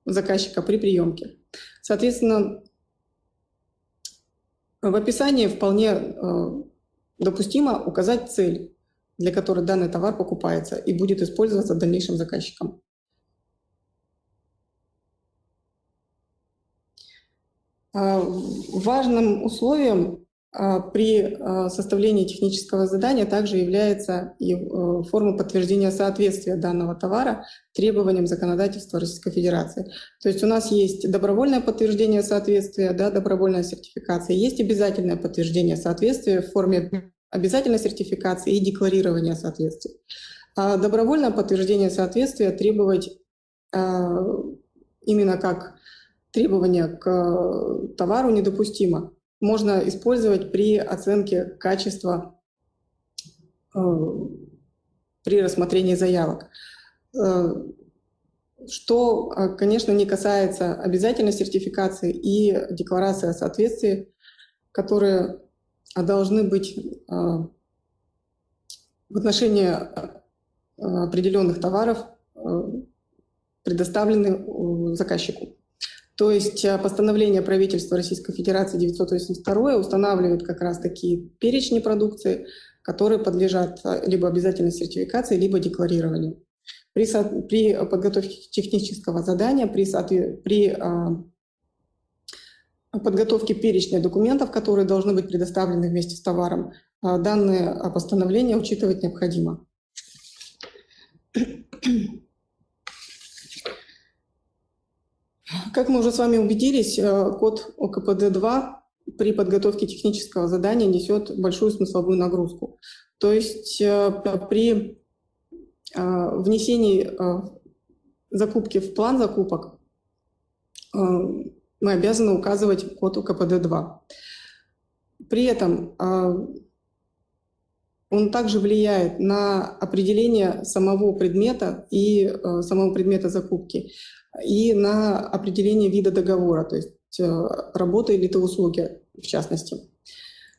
заказчика при приемке. Соответственно, в описании вполне э, допустимо указать цель, для которой данный товар покупается и будет использоваться дальнейшим заказчиком. А, важным условием при а, составлении технического задания также является и э, форма подтверждения соответствия данного товара требованиям законодательства Российской Федерации. То есть у нас есть добровольное подтверждение соответствия, да, добровольная сертификация, есть обязательное подтверждение соответствия в форме обязательной сертификации и декларирования соответствия. А добровольное подтверждение соответствия требовать именно как требование к товару недопустимо можно использовать при оценке качества э, при рассмотрении заявок. Э, что, э, конечно, не касается обязательной сертификации и декларации о соответствии, которые должны быть в отношении определенных товаров предоставлены заказчику. То есть э, постановление правительства Российской Федерации 982 устанавливает как раз такие перечни продукции, которые подлежат э, либо обязательной сертификации, либо декларированию. При, при подготовке технического задания, при, при а, подготовке перечня документов, которые должны быть предоставлены вместе с товаром, а, данные постановления учитывать необходимо. Как мы уже с вами убедились, э, код ОКПД-2 при подготовке технического задания несет большую смысловую нагрузку. То есть э, при э, внесении закупки в план закупок мы обязаны указывать код УКПД-2. При этом он также влияет на определение самого предмета и самого предмета закупки и на определение вида договора, то есть э, работы или то услуги в частности.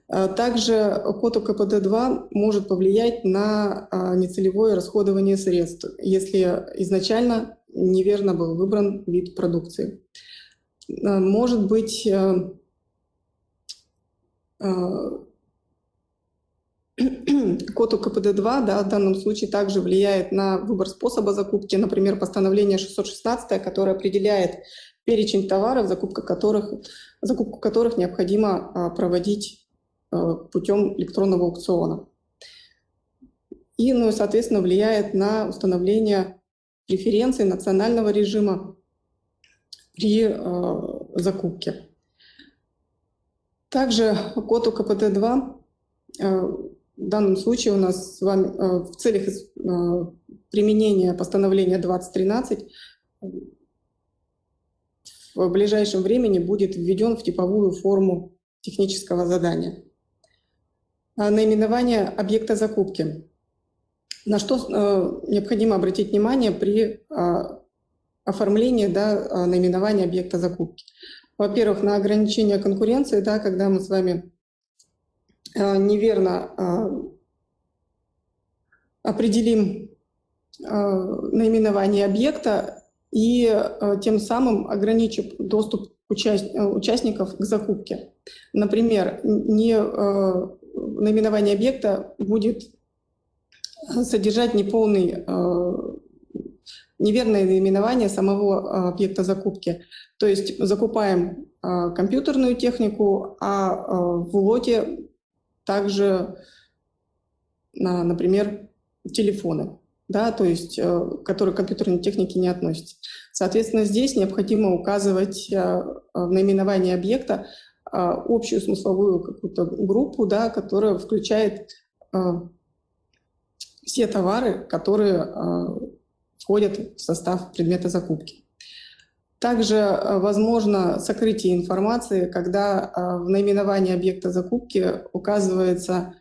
Э, также код УКПД-2 может повлиять на а, нецелевое расходование средств, если изначально неверно был выбран вид продукции. Э, может быть Код УКПД-2 да, в данном случае также влияет на выбор способа закупки, например, постановление 616, которое определяет перечень товаров, закупка которых, закупку которых необходимо а, проводить а, путем электронного аукциона. И, ну, соответственно, влияет на установление преференций национального режима при а, закупке. Также код УКПД-2 в данном случае у нас с вами в целях применения постановления 2013 в ближайшем времени будет введен в типовую форму технического задания. А наименование объекта закупки. На что э, необходимо обратить внимание при оформлении да, наименования объекта закупки. Во-первых, на ограничение конкуренции, да, когда мы с вами неверно определим наименование объекта, и э, тем самым ограничив доступ э, участников к закупке. Например, не, э, наименование объекта будет содержать неполный, неверное наименование самого объекта закупки. То есть закупаем компьютерную технику, а в лоте также, например, телефоны да, то есть, э, которые к компьютерной технике не относятся. Соответственно, здесь необходимо указывать э, в наименовании объекта э, общую смысловую какую-то группу, да, которая включает все товары, которые входят в состав предмета закупки. Также возможно сокрытие информации, когда в наименовании объекта закупки указывается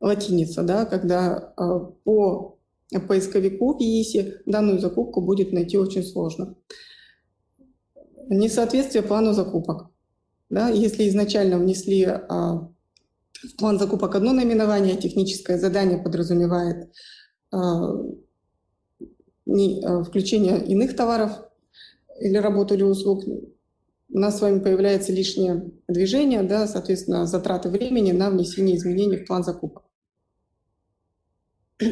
латиница, да, когда а, по поисковику в ЕИСе данную закупку будет найти очень сложно. Несоответствие плану закупок. Да, если изначально внесли а, в план закупок одно наименование, техническое задание подразумевает а, а, включение иных товаров или работу или услуг, у нас с вами появляется лишнее движение, да, соответственно, затраты времени на внесение изменений в план закупок.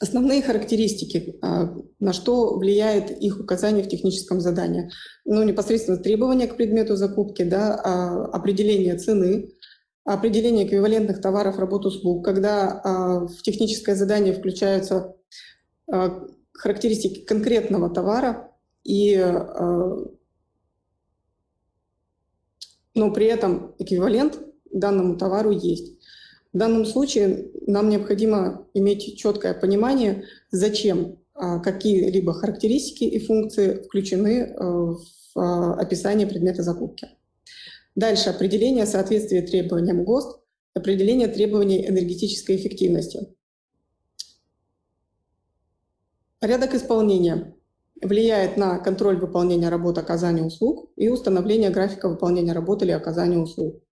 Основные характеристики, а, на что влияет их указание в техническом задании. Ну, непосредственно требования к предмету закупки, да, а, определение цены, определение эквивалентных товаров, работ, услуг, когда а, в техническое задание включаются характеристики конкретного товара, и, но при этом эквивалент данному товару есть. В данном случае нам необходимо иметь четкое понимание, зачем а, какие-либо характеристики и функции включены э, в описание предмета закупки. Дальше определение соответствия требованиям ГОСТ, определение требований энергетической эффективности. Порядок исполнения влияет на контроль выполнения работы оказания услуг и установление графика выполнения работы или оказания услуг.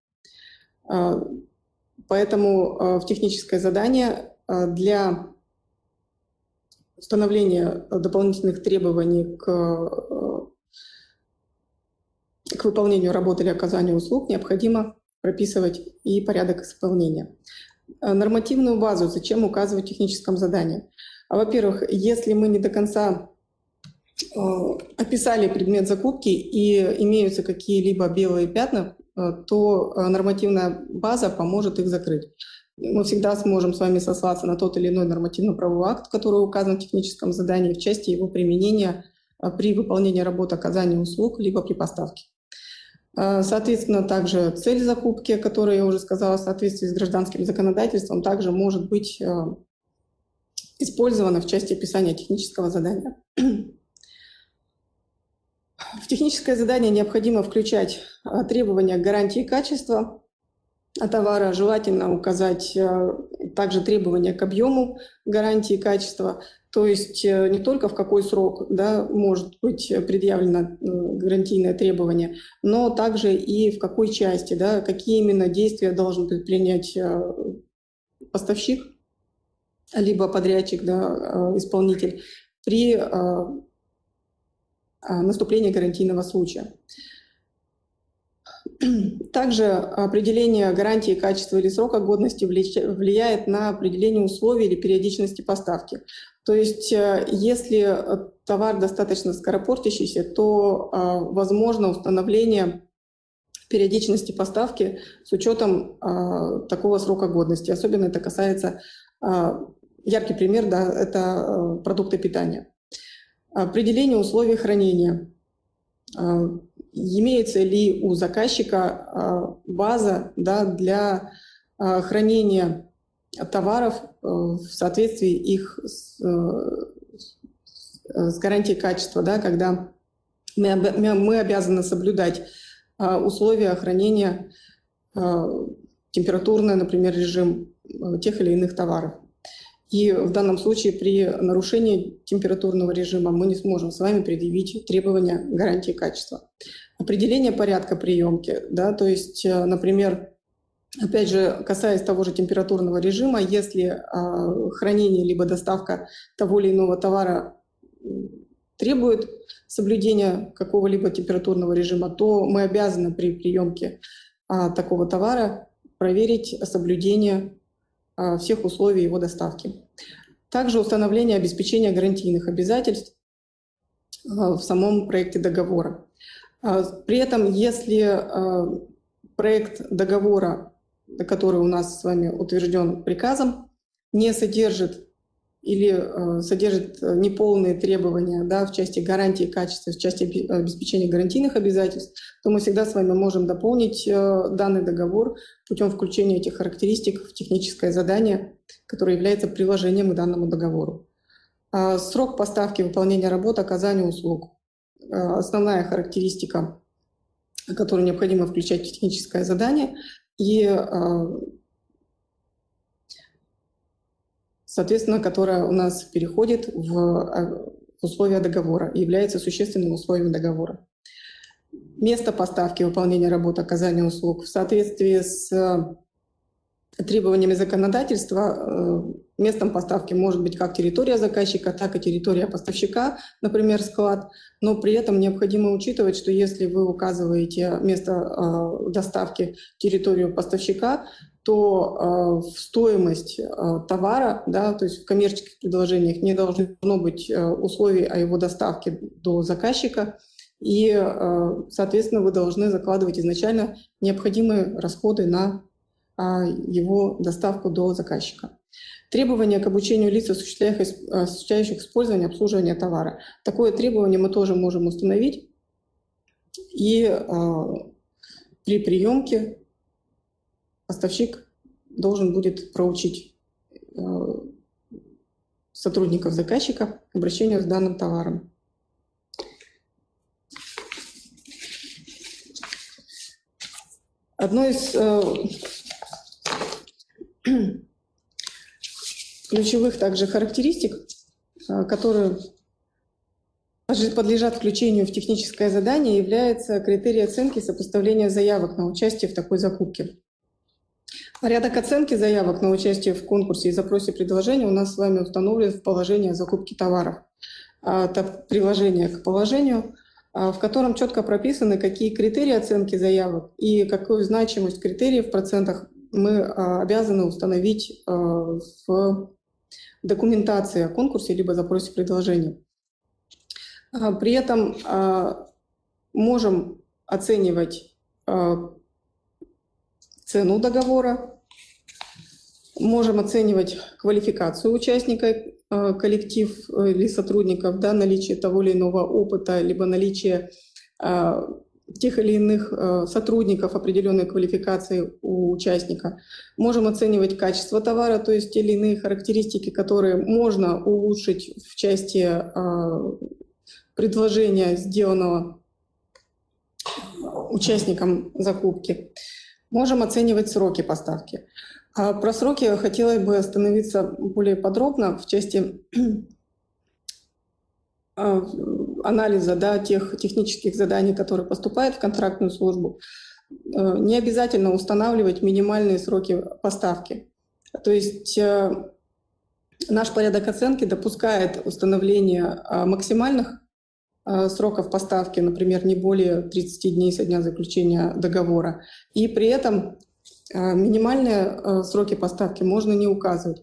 А, Поэтому э, в техническое задание э, для установления дополнительных требований к, к выполнению работы или оказанию услуг необходимо прописывать и порядок исполнения. Нормативную базу зачем указывать в техническом задании? Во-первых, если мы не до конца описали предмет закупки и имеются какие-либо белые пятна Э, то нормативная база поможет их закрыть. Мы всегда сможем с вами сослаться на тот или иной нормативно-правовой акт, который указан в техническом задании в части его применения при выполнении работы оказания услуг либо при поставке. Соответственно, также цель закупки, которую я уже сказала, в соответствии с гражданским законодательством, также может быть использована в части описания технического задания. В техническое задание необходимо включать а, требования гарантии качества товара. Желательно указать а, также требования к объему гарантии качества, то есть э, не только в какой срок да, может быть предъявлено гарантийное требование, но также и в какой части, да, какие именно действия должен предпринять а, поставщик, либо подрядчик, да, исполнитель при наступления гарантийного случая. Также определение гарантии качества или срока годности влияет на определение условий или периодичности поставки. То есть э, если товар достаточно скоропортящийся, то а, возможно установление периодичности поставки с учетом а, такого срока годности. Особенно это касается, а, яркий пример, да, это продукты питания. Определение условий хранения. Имеется ли у заказчика база да, для хранения товаров э, в соответствии их с, э, с гарантией качества, да, когда мы, обязаны соблюдать э, условия хранения, температурный, например, режим тех или иных товаров. И в данном случае при нарушении температурного режима мы не сможем с вами предъявить требования гарантии качества. Определение порядка приемки, да, то есть, например, Опять же, касаясь того же температурного режима, если э, хранение либо доставка того или иного товара требует соблюдения какого-либо температурного режима, то мы обязаны при приемке э, такого товара проверить соблюдение э, всех условий его доставки. Также установление обеспечения гарантийных обязательств э, в самом проекте договора. При этом, если проект договора который у нас с вами утвержден приказом, не содержит или э, содержит э, неполные требования да, в части гарантии качества, в части обеспечения гарантийных обязательств, то мы всегда с вами можем дополнить э, данный договор путем включения этих характеристик в техническое задание, которое является приложением к данному договору. А срок поставки выполнения работ, оказания услуг. Основная характеристика, которую необходимо включать в техническое задание, и, а, соответственно, которая у нас переходит в а, условия договора является существенным условием договора. Место поставки, выполнения работы, оказания услуг в соответствии с требованиями законодательства э, местом поставки может быть как территория заказчика, так и территория поставщика, например, склад. Но при этом необходимо учитывать, что если вы указываете место э, доставки территорию поставщика, то э, в стоимость товара, да, то есть в коммерческих предложениях не должно быть условий о его доставке до заказчика, и, соответственно, вы должны закладывать изначально необходимые расходы на а, его доставку до заказчика. Требования к обучению лиц, осуществляющих использование обслуживания товара. Такое требование мы тоже можем установить. И э, при приемке поставщик должен будет проучить э, сотрудников заказчика к обращению с данным товаром. Одно из э, ключевых также характеристик, а, которые подлежат включению в техническое задание, является критерий оценки сопоставления заявок на участие в такой закупке. Порядок оценки заявок на участие в конкурсе и запросе предложения у нас с вами установлен в положении о закупке товаров. А, это приложение к положению, а, в котором четко прописаны, какие критерии оценки заявок и какую значимость критериев в процентах мы а, обязаны установить в документации о конкурсе либо запросе предложения. А, при этом можем оценивать цену договора, можем оценивать квалификацию участника, коллектив или сотрудников, да, наличие того или иного опыта, либо наличие тех или иных э, сотрудников определенной квалификации у участника. Можем оценивать качество товара, то есть те или иные характеристики, которые можно улучшить в части э, предложения, сделанного участникам закупки. Можем оценивать сроки поставки. А про сроки хотела бы остановиться более подробно в части э, анализа да, тех технических заданий, которые поступают в контрактную службу, э, не обязательно устанавливать минимальные сроки поставки. То есть э, наш порядок оценки допускает установление э, максимальных сроков поставки, например, не более 30 дней со дня заключения договора. И при этом минимальные сроки поставки можно не указывать.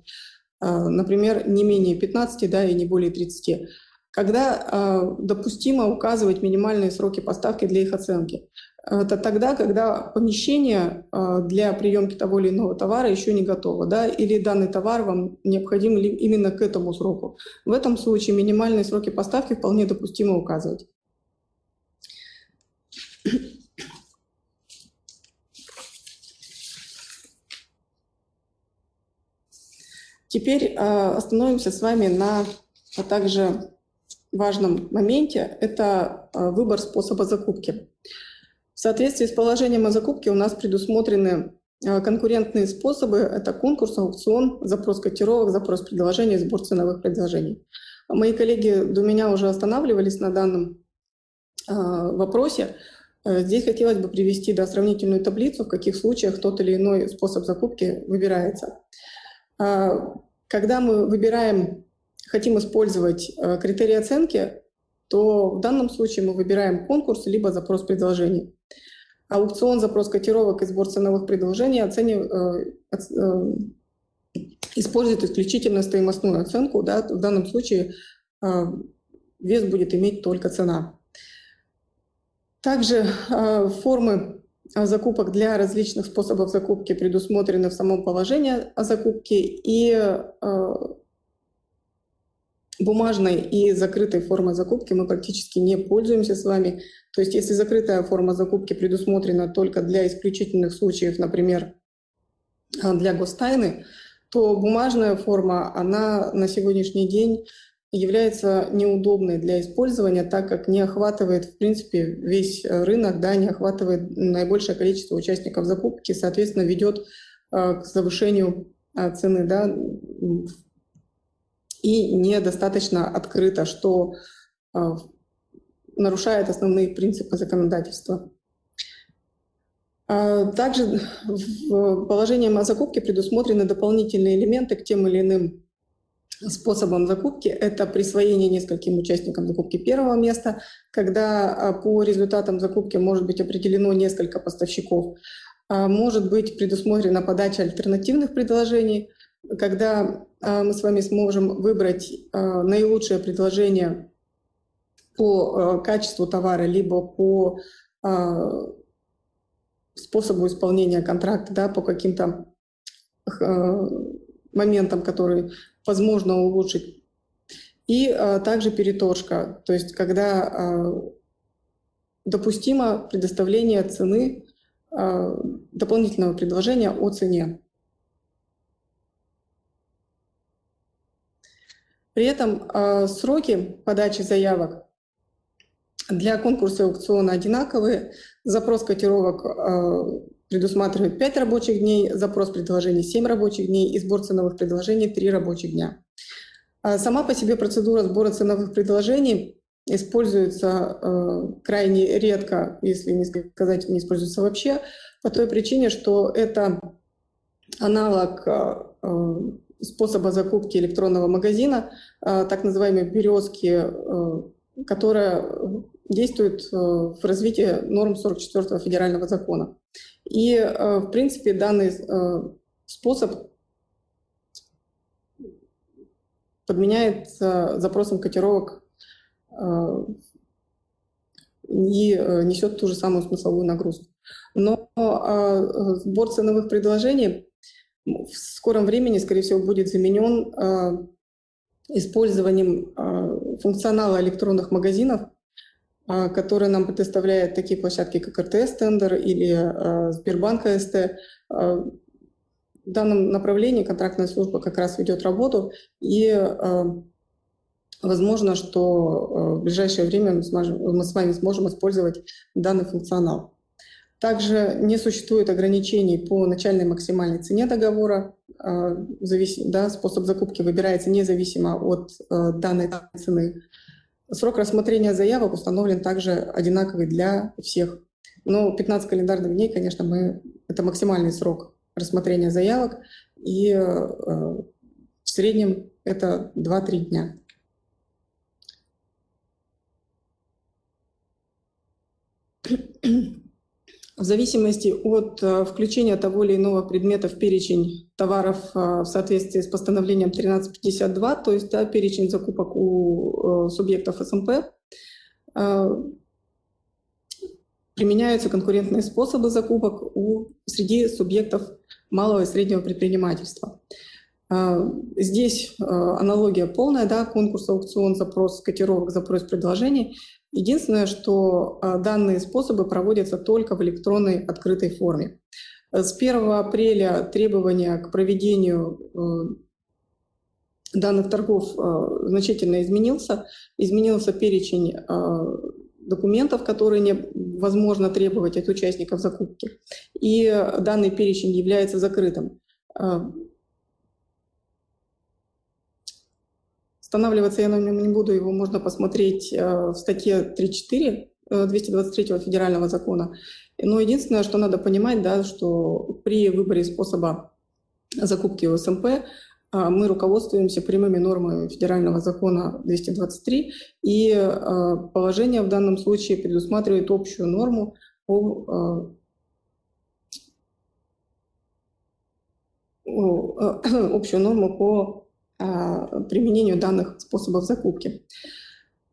Например, не менее 15 да, и не более 30 когда допустимо указывать минимальные сроки поставки для их оценки. Это тогда, когда помещение а, для приемки того или иного товара еще не готово, да, или данный товар вам необходим именно к этому сроку. В этом случае минимальные сроки поставки вполне допустимо указывать. Теперь а, остановимся с вами на а также важном моменте – это выбор способа закупки. В соответствии с положением о закупке у нас предусмотрены э, конкурентные способы. Это конкурс, аукцион, запрос котировок, запрос предложений, сбор ценовых предложений. Мои коллеги до меня уже останавливались на данном э, вопросе. Э, здесь хотелось бы привести да, сравнительную таблицу, в каких случаях тот или иной способ закупки выбирается. Когда мы выбираем, хотим использовать критерии оценки, то в данном случае мы выбираем конкурс либо запрос предложений. Аукцион, запрос котировок и сбор ценовых предложений оценив, э, э, использует исключительно стоимостную оценку. Да, в данном случае э, вес будет иметь только цена. Также э, формы закупок для различных способов закупки предусмотрены в самом положении о закупке и э, бумажной и закрытой формой закупки мы практически не пользуемся с вами. То есть если закрытая форма закупки предусмотрена только для исключительных случаев, например, а, для гостайны, то бумажная форма, она на сегодняшний день является неудобной для использования, так как не охватывает, в принципе, весь рынок, да, не охватывает наибольшее количество участников закупки, соответственно, ведет а, к завышению а, цены да, и недостаточно открыто, что а, нарушает основные принципы законодательства. А, также в положением о закупке предусмотрены дополнительные элементы к тем или иным способам закупки. Это присвоение нескольким участникам закупки первого места, когда а, по результатам закупки может быть определено несколько поставщиков. Может быть предусмотрена подача альтернативных предложений, когда а, мы с вами сможем выбрать а, наилучшее предложение по а, качеству товара, либо по способу исполнения контракта, да, по каким-то моментам, которые возможно улучшить. И также переторжка, то есть когда допустимо предоставление цены, дополнительного предложения о цене. При этом э, сроки подачи заявок для конкурса и аукциона одинаковые. Запрос котировок э, предусматривает 5 рабочих дней, запрос предложений 7 рабочих дней и сбор ценовых предложений 3 рабочих дня. А сама по себе процедура сбора ценовых предложений используется крайне редко, если не сказать, не используется вообще, по той причине, что это аналог способа закупки электронного магазина, а, так называемой «березки», э, которая действует э, в развитии норм 44 федерального закона. И, э, в принципе, данный способ подменяется запросом котировок и несет ту же самую смысловую нагрузку. Но сбор ценовых предложений в скором времени, скорее всего, будет заменен а, использованием а, функционала электронных магазинов, а, которые нам предоставляют такие площадки, как РТС-тендер или Сбербанк АСТ. В данном направлении контрактная служба как раз ведет работу, и возможно, что в ближайшее время мы с вами сможем использовать данный функционал. Также не существует ограничений по начальной максимальной цене договора. А, да, способ закупки выбирается независимо от э, данной цены. Срок рассмотрения заявок установлен также одинаковый для всех. Но 15 календарных дней, конечно, мы, это максимальный срок рассмотрения заявок, и э, в среднем это 2-3 дня. В зависимости от э, включения того или иного предмета в перечень товаров э, в соответствии с постановлением 1352, то есть да, перечень закупок у субъектов СМП, применяются конкурентные способы закупок у, среди субъектов малого и среднего предпринимательства. Здесь аналогия полная, да, конкурс, аукцион, запрос котировок, запрос предложений. Единственное, что а, данные способы проводятся только в электронной открытой форме. С 1 апреля требования к проведению данных торгов э, значительно изменился. Изменился перечень э, документов, которые невозможно требовать от участников закупки. И данный перечень является закрытым. Останавливаться я на нем не буду, его можно посмотреть э, в статье 3.4 223 э, федерального закона. Но единственное, что надо понимать, да, что при выборе способа закупки ОСМП э, мы руководствуемся прямыми нормами федерального закона 223, и положение в данном случае предусматривает общую норму по общую норму по применению данных способов закупки.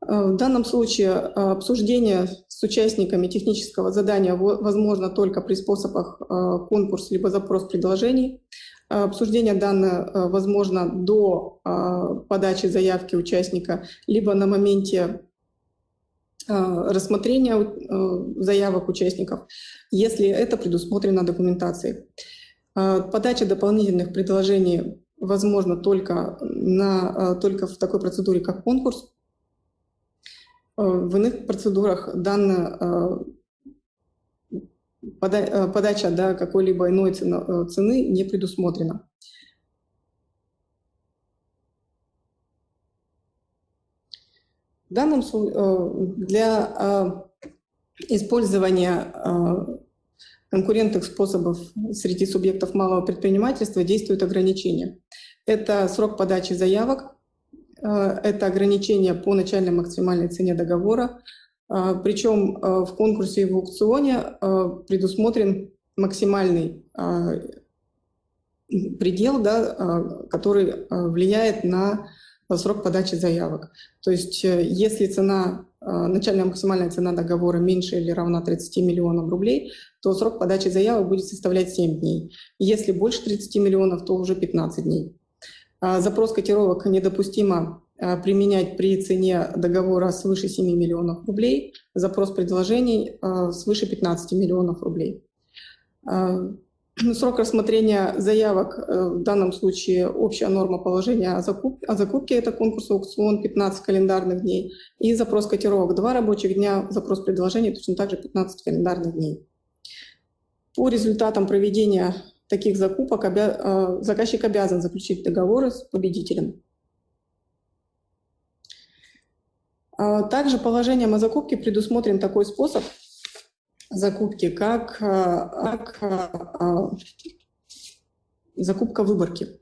А, в данном случае а, обсуждение с участниками технического задания возможно только при способах конкурс либо запрос предложений. Обсуждение данного возможно до подачи заявки участника, либо на моменте рассмотрения заявок участников, если это предусмотрено документацией. Подача дополнительных предложений возможно только, на, э, только в такой процедуре, как конкурс. Э, в иных процедурах данная э, подача да, какой-либо иной цены не предусмотрена. В данном случае для использования конкурентных способов среди субъектов малого предпринимательства действуют ограничения. Это срок подачи заявок, э, это ограничение по начальной максимальной цене договора, э, причем э, в конкурсе и в аукционе предусмотрен максимальный предел, да, который влияет на срок подачи заявок. То есть если цена начальная максимальная цена договора меньше или равна 30 миллионам рублей, то срок подачи заявок будет составлять 7 дней. Если больше 30 миллионов, то уже 15 дней. А, запрос котировок недопустимо а, применять при цене договора свыше 7 миллионов рублей, запрос предложений свыше 15 миллионов рублей. Ну, срок рассмотрения заявок, э, в данном случае общая норма положения о закупке, о закупке это конкурс аукцион 15 календарных дней, и запрос котировок 2 рабочих дня, запрос предложений точно так же 15 календарных дней. По результатам проведения таких закупок обя... Э, заказчик обязан заключить договоры с победителем. А также положением о закупке предусмотрен такой способ – закупки, как, э, как э, закупка выборки.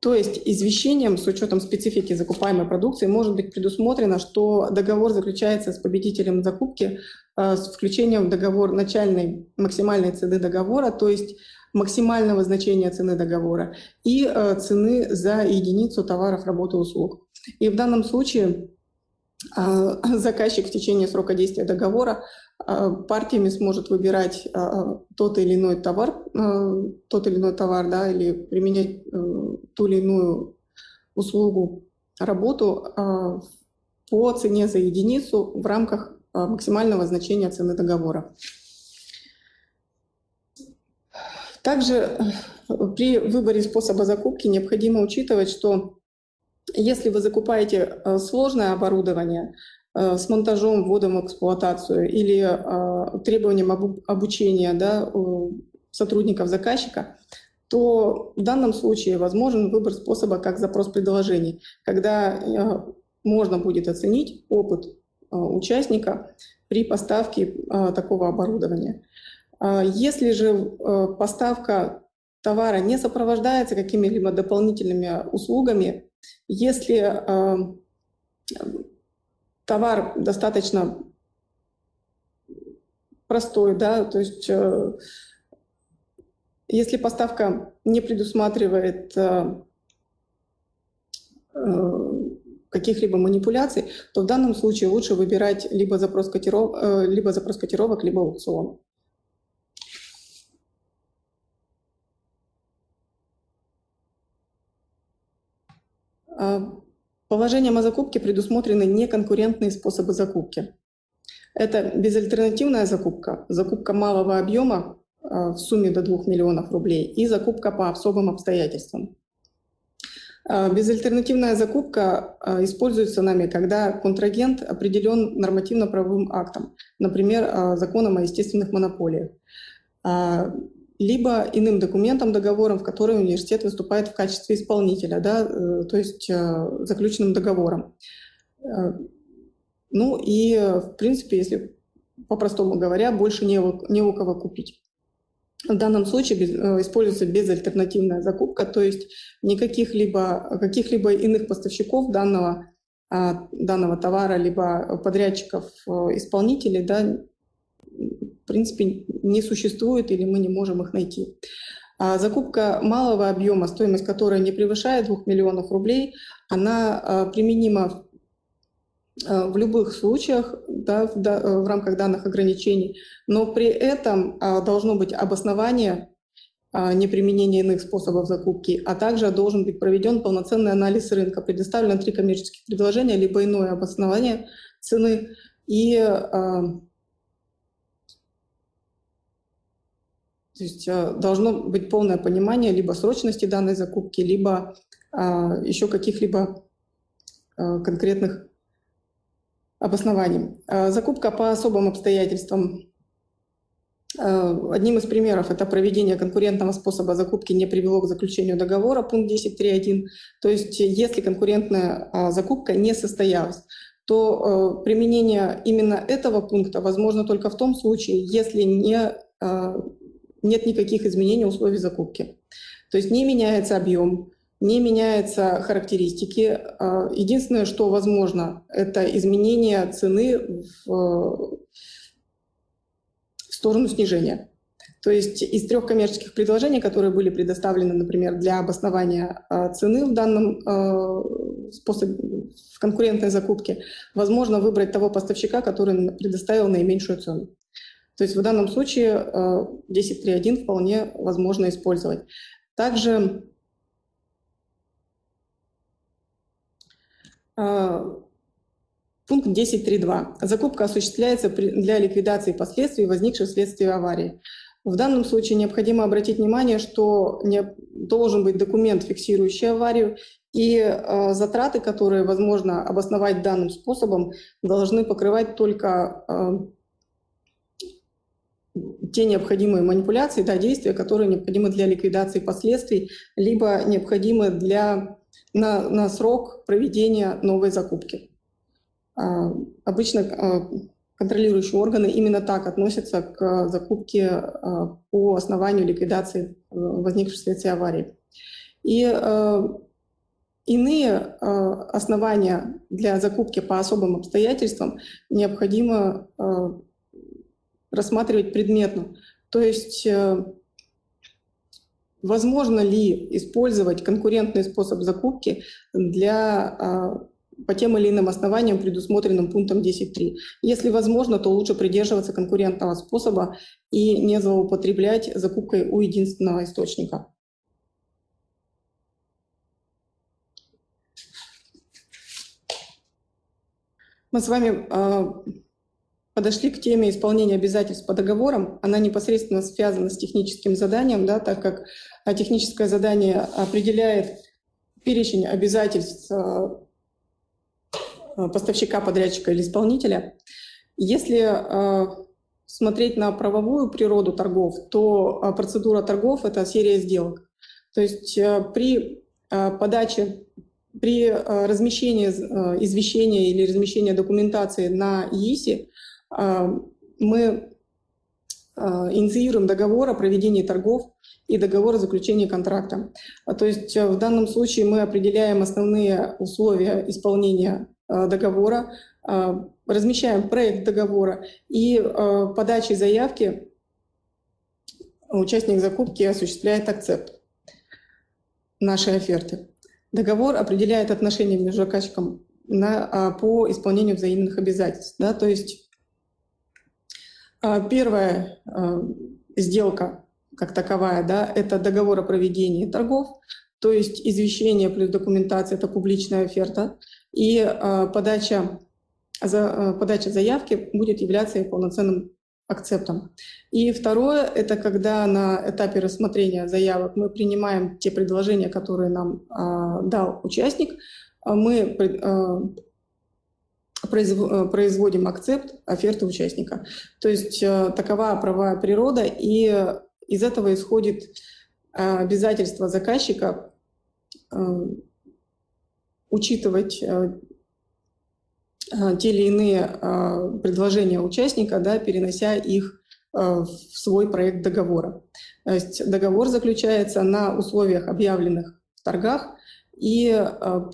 То есть извещением с учетом специфики закупаемой продукции может быть предусмотрено, что договор заключается с победителем закупки с включением в договор начальной максимальной цены договора, то есть максимального значения цены договора и цены за единицу товаров, работы, услуг. И в данном случае заказчик в течение срока действия договора партиями сможет выбирать тот или иной товар, тот или иной товар, да, или применять э, ту или иную услугу, работу по цене за единицу в рамках максимального значения цены договора. Также э, при выборе способа закупки необходимо учитывать, что если вы закупаете э, сложное оборудование, Э, с монтажом, вводом в эксплуатацию или э, требованием обучения да, сотрудников заказчика, то в данном случае возможен выбор способа как запрос предложений, когда э, можно будет оценить опыт участника при поставке такого оборудования. Если же поставка товара не сопровождается какими-либо дополнительными услугами, если товар достаточно простой, да, то есть если поставка не предусматривает каких-либо манипуляций, то в данном случае лучше выбирать либо запрос, котиров, либо запрос котировок, либо аукцион. Положением о закупке предусмотрены неконкурентные способы закупки. Это безальтернативная закупка, закупка малого объема а, в сумме до 2 миллионов рублей и закупка по особым обстоятельствам. А, безальтернативная закупка а, используется нами, когда контрагент определен нормативно-правовым актом, например, законом о естественных монополиях либо иным документом, договором, в который университет выступает в качестве исполнителя, да, э, то есть заключенным договором. Ну и, в принципе, если по-простому говоря, больше не у кого купить. В данном случае без, используется безальтернативная закупка, то есть никаких либо, каких-либо иных поставщиков данного, а, данного товара, либо подрядчиков, исполнителей да, в принципе, не существует или мы не можем их найти. А закупка малого объема, стоимость которой не превышает 2 миллионов рублей, она а, применима в любых случаях да, в, да, в рамках данных ограничений, но при этом а, должно быть обоснование неприменения иных способов закупки, а также должен быть проведен полноценный анализ рынка, предоставлено три коммерческих предложения, либо иное обоснование цены и То есть э, должно быть полное понимание либо срочности данной закупки, либо а, еще каких-либо а, конкретных обоснований. А, закупка по особым обстоятельствам. Одним из примеров это проведение конкурентного способа закупки не привело к заключению договора, пункт 10.3.1. То есть если конкурентная закупка не состоялась, то применение именно этого пункта возможно только в том случае, если не нет никаких изменений условий закупки. То есть не меняется объем, не меняются характеристики. А, единственное, что возможно, это изменение цены в, сторону снижения. То есть из трех коммерческих предложений, которые были предоставлены, например, для обоснования а, цены в данном а, способе, в конкурентной закупке, возможно выбрать того поставщика, который предоставил наименьшую цену. То есть в данном случае 10.3.1 э, вполне возможно использовать. Также э, пункт 10.3.2. Закупка осуществляется для ликвидации последствий, возникших вследствие аварии. В данном случае необходимо обратить внимание, что должен быть документ, фиксирующий аварию, и э, затраты, которые возможно обосновать данным способом, должны покрывать только э, те необходимые манипуляции, да, действия, которые необходимы для ликвидации последствий, либо необходимы для, на, на срок проведения новой закупки. А, обычно а, контролирующие органы именно так относятся к закупке а, по основанию ликвидации а, возникшей вследствие аварии. И а, иные а, основания для закупки по особым обстоятельствам необходимо рассматривать предметно. То есть э, возможно ли использовать конкурентный способ закупки для, а, по тем или иным основаниям, предусмотренным пунктом 10.3. Если возможно, то лучше придерживаться конкурентного способа и не злоупотреблять закупкой у единственного источника. Мы с вами а, подошли к теме исполнения обязательств по договорам. Она непосредственно связана с техническим заданием, да, так как а, техническое задание определяет перечень обязательств а, а, поставщика, подрядчика или исполнителя. Если смотреть на правовую природу торгов, то процедура торгов — это серия сделок. То есть при подаче, при размещении извещения или размещении документации на ИИСе мы а, инициируем договор о проведении торгов и договор о заключении контракта. А, то есть в данном случае мы определяем основные условия исполнения договора, размещаем проект договора и подачей заявки участник закупки осуществляет акцепт нашей оферты. Договор определяет отношения между заказчиком на, по исполнению взаимных обязательств. Да, то есть первая сделка как таковая, да, это договор о проведении торгов, то есть извещение плюс документация – это публичная оферта, и э, подача, за, подача заявки будет являться полноценным акцептом. И второе – это когда на этапе рассмотрения заявок мы принимаем те предложения, которые нам э, дал участник, мы э, производим акцепт оферты участника. То есть э, такова правовая природа, и из этого исходит обязательство заказчика Э, учитывать э, э, те или иные предложения участника, да, перенося их в свой проект договора. То есть договор заключается на условиях, объявленных в торгах, и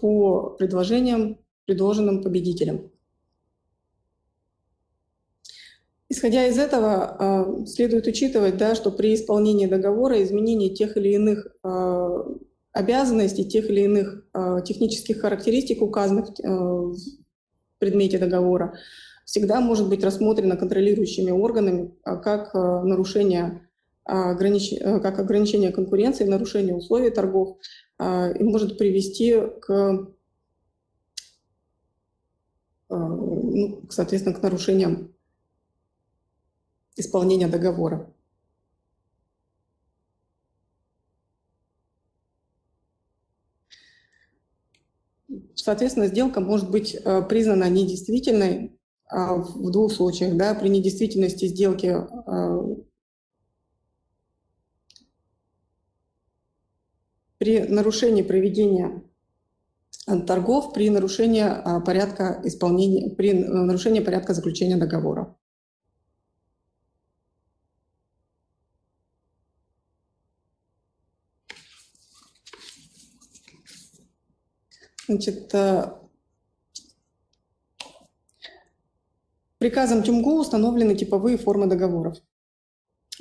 по предложениям, предложенным победителям. Исходя из этого, следует учитывать, да, что при исполнении договора изменение тех или иных обязанностей тех или иных э, технических характеристик, указанных в предмете договора, всегда может быть рассмотрено контролирующими органами а как нарушение огранич... как ограничение конкуренции, нарушение условий торгов и может привести к, ну, соответственно, к нарушениям исполнения договора. Соответственно, сделка может быть э, признана недействительной а, в двух случаях. Да, при недействительности сделки э, при нарушении проведения э, торгов, при нарушении порядка исполнения, при нарушении порядка заключения договора. Значит, э, приказом ТюМГУ установлены типовые формы договоров.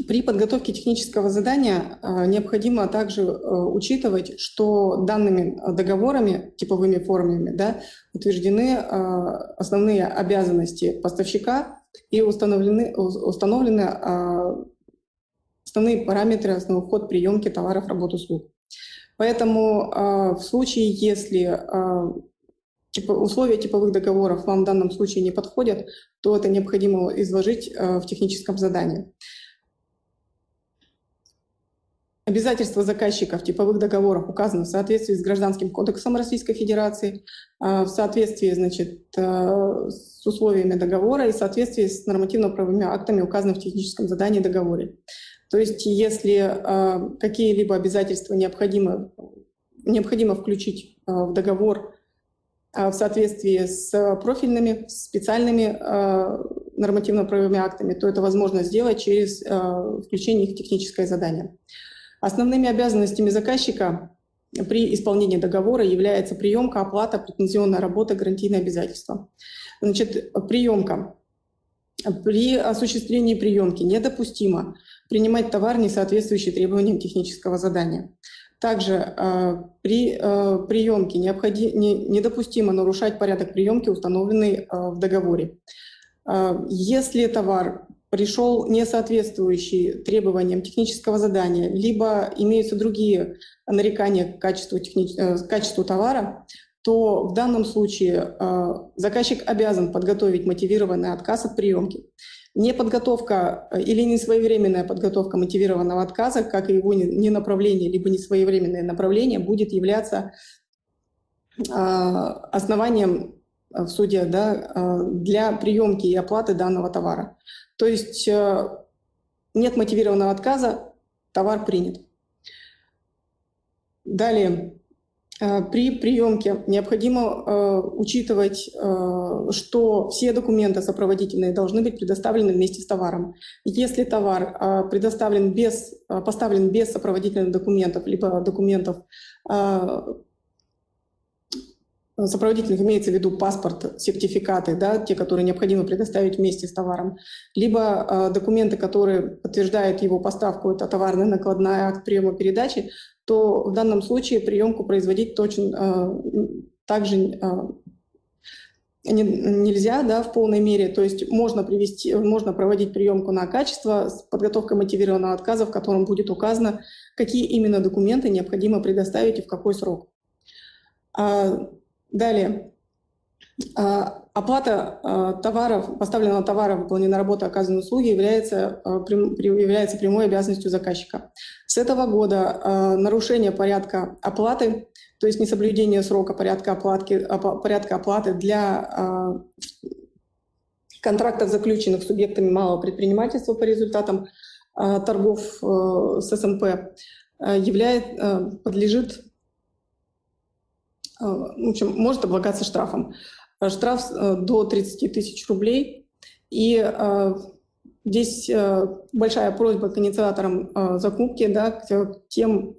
При подготовке технического задания э, необходимо также э, учитывать, что данными договорами, типовыми формами, да, утверждены основные обязанности поставщика и установлены, установлены основные параметры, основной вход приемки товаров, работ, услуг. Поэтому а, в случае, если а, условия типовых договоров вам в данном случае не подходят, то это необходимо изложить а, в техническом задании. Обязательства заказчика в типовых договорах указаны в соответствии с Гражданским кодексом Российской Федерации, в соответствии значит, с условиями договора и в соответствии с нормативно-правовыми актами, указанными в техническом задании договоре. То есть если э, какие-либо обязательства необходимо, необходимо включить э, в договор э, в соответствии с профильными, специальными нормативно-правовыми актами, то это возможно сделать через включение их в техническое задание. Основными обязанностями заказчика при исполнении договора является приемка, оплата, претензионная работа, гарантийные обязательства. Значит, приемка. При осуществлении приемки недопустимо принимать товар, не соответствующий требованиям технического задания. Также э, при э, приемке необходи, не, недопустимо нарушать порядок приемки, установленный э, в договоре. Э, если товар пришел не соответствующий требованиям технического задания, либо имеются другие нарекания к качеству, техни... э, к качеству товара, то в данном случае э, заказчик обязан подготовить мотивированный отказ от приемки. Неподготовка э, или несвоевременная подготовка мотивированного отказа, как и его ненаправление, либо несвоевременное направление, будет являться а, основанием э, в суде да, э, для приемки и оплаты данного товара. То есть нет мотивированного отказа, товар принят. Далее. Э, при приемке необходимо э, учитывать, э, что все документы сопроводительные должны быть предоставлены вместе с товаром. Если товар предоставлен без, поставлен без сопроводительных документов, либо документов, сопроводительных имеется в виду паспорт, сертификаты, да, те, которые необходимо предоставить вместе с товаром, либо документы, которые подтверждают его поставку, это товарная накладная, акт приема передачи, то в данном случае приемку производить точно э, также э, не, нельзя да, в полной мере. То есть можно, привести, можно проводить приемку на качество с подготовкой мотивированного отказа, в котором будет указано, какие именно документы необходимо предоставить и в какой срок. А, далее. А, оплата а, товаров, поставленного товара, выполненной работы, оказанной услуги является, является прямой обязанностью заказчика. С этого года нарушение порядка оплаты, то есть несоблюдение срока порядка оплаты, порядка оплаты для контрактов, заключенных субъектами малого предпринимательства по результатам торгов э, с СМП, являет, подлежит Э, в общем, может облагаться штрафом. Э, штраф э, до 30 тысяч рублей. И здесь большая просьба к инициаторам закупки, да, к тем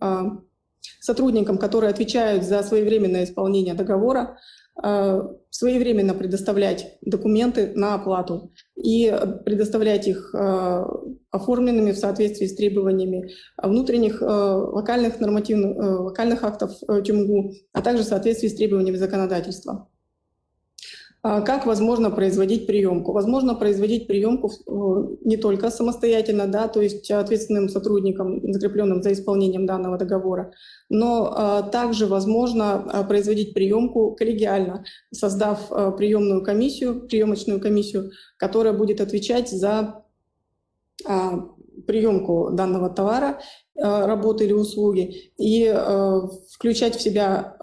сотрудникам, которые отвечают за своевременное исполнение договора, Э, своевременно предоставлять документы на оплату и предоставлять их э, оформленными в соответствии с требованиями внутренних э, локальных нормативных локальных актов ТЮМГУ, а также в соответствии с требованиями законодательства. А как возможно производить приемку? Возможно производить приемку э, не только самостоятельно, да, то есть ответственным сотрудникам, закрепленным за исполнением данного договора, но а, также возможно а, производить приемку коллегиально, создав приемную комиссию, приемочную комиссию, которая будет отвечать за приемку данного товара, работы или услуги и включать в себя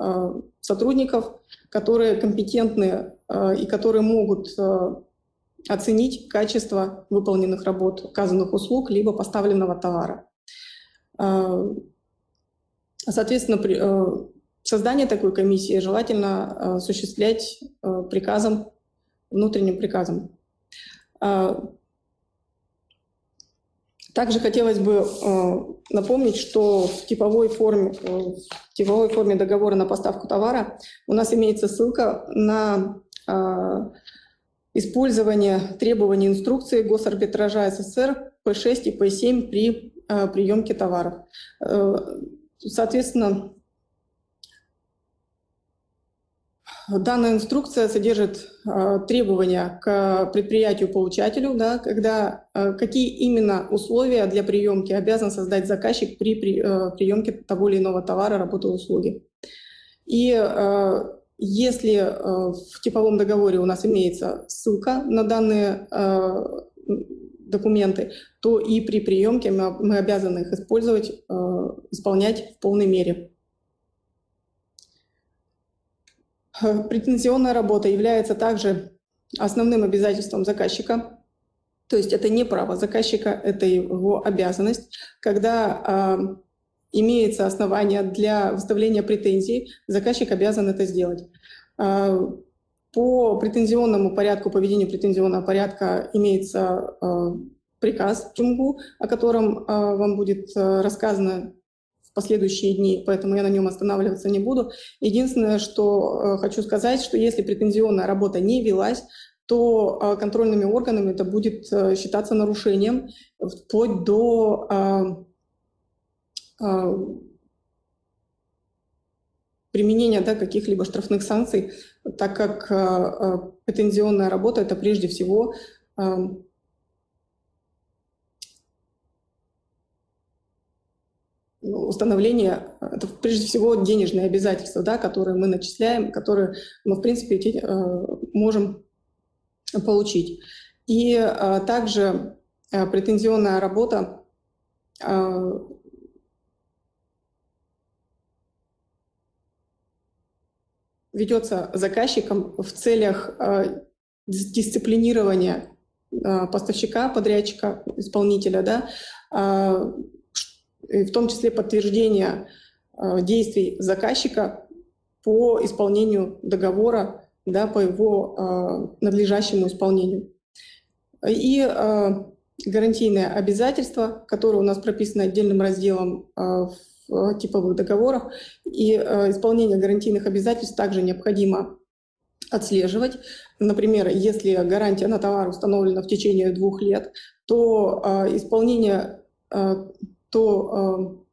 сотрудников, которые компетентны э, и которые могут э, оценить качество выполненных работ, оказанных услуг, либо поставленного товара. Э, соответственно, создание такой комиссии желательно осуществлять приказом, внутренним приказом. Также хотелось бы э, напомнить, что в типовой, форме, э, в типовой форме договора на поставку товара у нас имеется ссылка на э, использование требований инструкции госарбитража СССР П6 и П7 при э, приемке товаров. Э, соответственно, Данная инструкция содержит э, требования к предприятию-получателю, да, когда, э, какие именно условия для приемки обязан создать заказчик при, при э, приемке того или иного товара, работы, услуги. И э, если э, в типовом договоре у нас имеется ссылка на данные э, документы, то и при приемке мы, обязаны их использовать, э, исполнять в полной мере. Претензионная работа является также основным обязательством заказчика. То есть это не право заказчика, это его обязанность. Когда имеется основание для выставления претензий, заказчик обязан это сделать. Э, по претензионному порядку, поведению претензионного порядка имеется э, приказ ЧУМГУ, о котором э, вам будет рассказано последующие дни, поэтому я на нем останавливаться не буду. Единственное, что хочу сказать, что если претензионная работа не велась, то контрольными органами это будет считаться нарушением вплоть до применения да, каких-либо штрафных санкций, так как претензионная работа — это прежде всего установление, это прежде всего денежные обязательства, да, которые мы начисляем, которые мы, в принципе, можем получить. И также претензионная работа ведется заказчиком в целях дисциплинирования поставщика, подрядчика, исполнителя, да, в том числе подтверждение э, действий заказчика по исполнению договора, да, по его э, надлежащему исполнению. И э, гарантийное обязательство, которое у нас прописано отдельным разделом в в типовых договорах. И исполнение гарантийных обязательств также необходимо отслеживать. Например, если гарантия на товар установлена в течение двух лет, то исполнение, то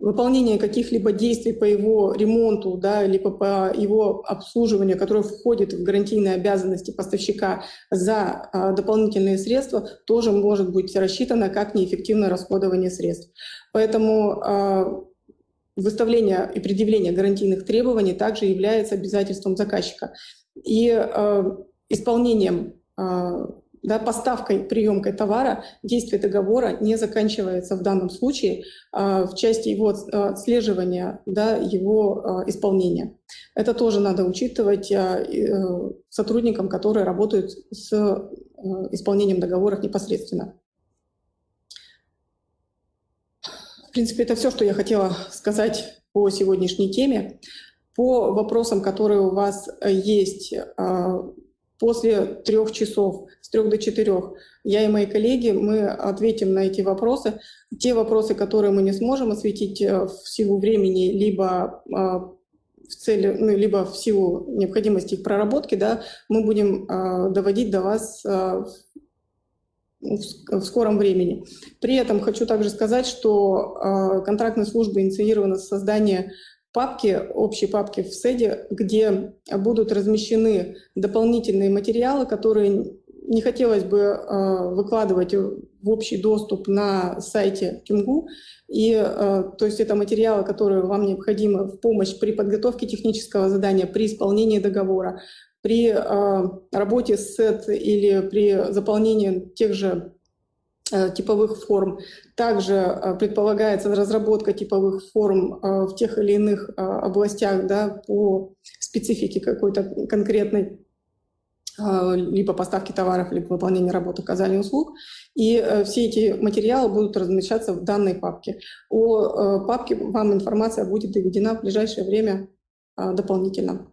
выполнение каких-либо действий по его ремонту, да, либо по его обслуживанию, которое входит в гарантийные обязанности поставщика за а, дополнительные средства, тоже может быть рассчитано как неэффективное расходование средств. Поэтому а, выставление и предъявление гарантийных требований также является обязательством заказчика. И а, исполнением а, да, поставкой, приемкой товара действие договора не заканчивается в данном случае а, в части его а, отслеживания, да, его а, исполнения. Это тоже надо учитывать а, э, сотрудникам, которые работают с а, исполнением договоров непосредственно. В принципе, это все, что я хотела сказать по сегодняшней теме. По вопросам, которые у вас есть, а, после трех часов, с трех до четырех, я и мои коллеги, мы ответим на эти вопросы. Те вопросы, которые мы не сможем осветить э, в силу времени, либо а, в цели, ну, либо в силу необходимости их проработки, да, мы будем а, доводить до вас а, в скором времени. При этом хочу также сказать, что контрактной службой инициировано создание папки, общей папки в СЭДе, где будут размещены дополнительные материалы, которые не хотелось бы э, выкладывать в общий доступ на сайте ТюМГУ. И, э, то есть это материалы, которые вам необходимы в помощь при подготовке технического задания, при исполнении договора, при э, работе с СЭД или при заполнении тех же Э, типовых форм. Также э, предполагается разработка типовых форм э, в тех или иных областях да, по специфике какой-то конкретной либо поставки товаров, либо выполнения работы, оказания услуг. И все эти материалы будут размещаться в данной папке. О папке вам информация будет доведена в ближайшее время дополнительно.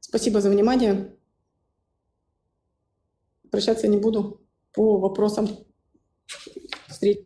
Спасибо за внимание. Прощаться не буду по вопросам встреч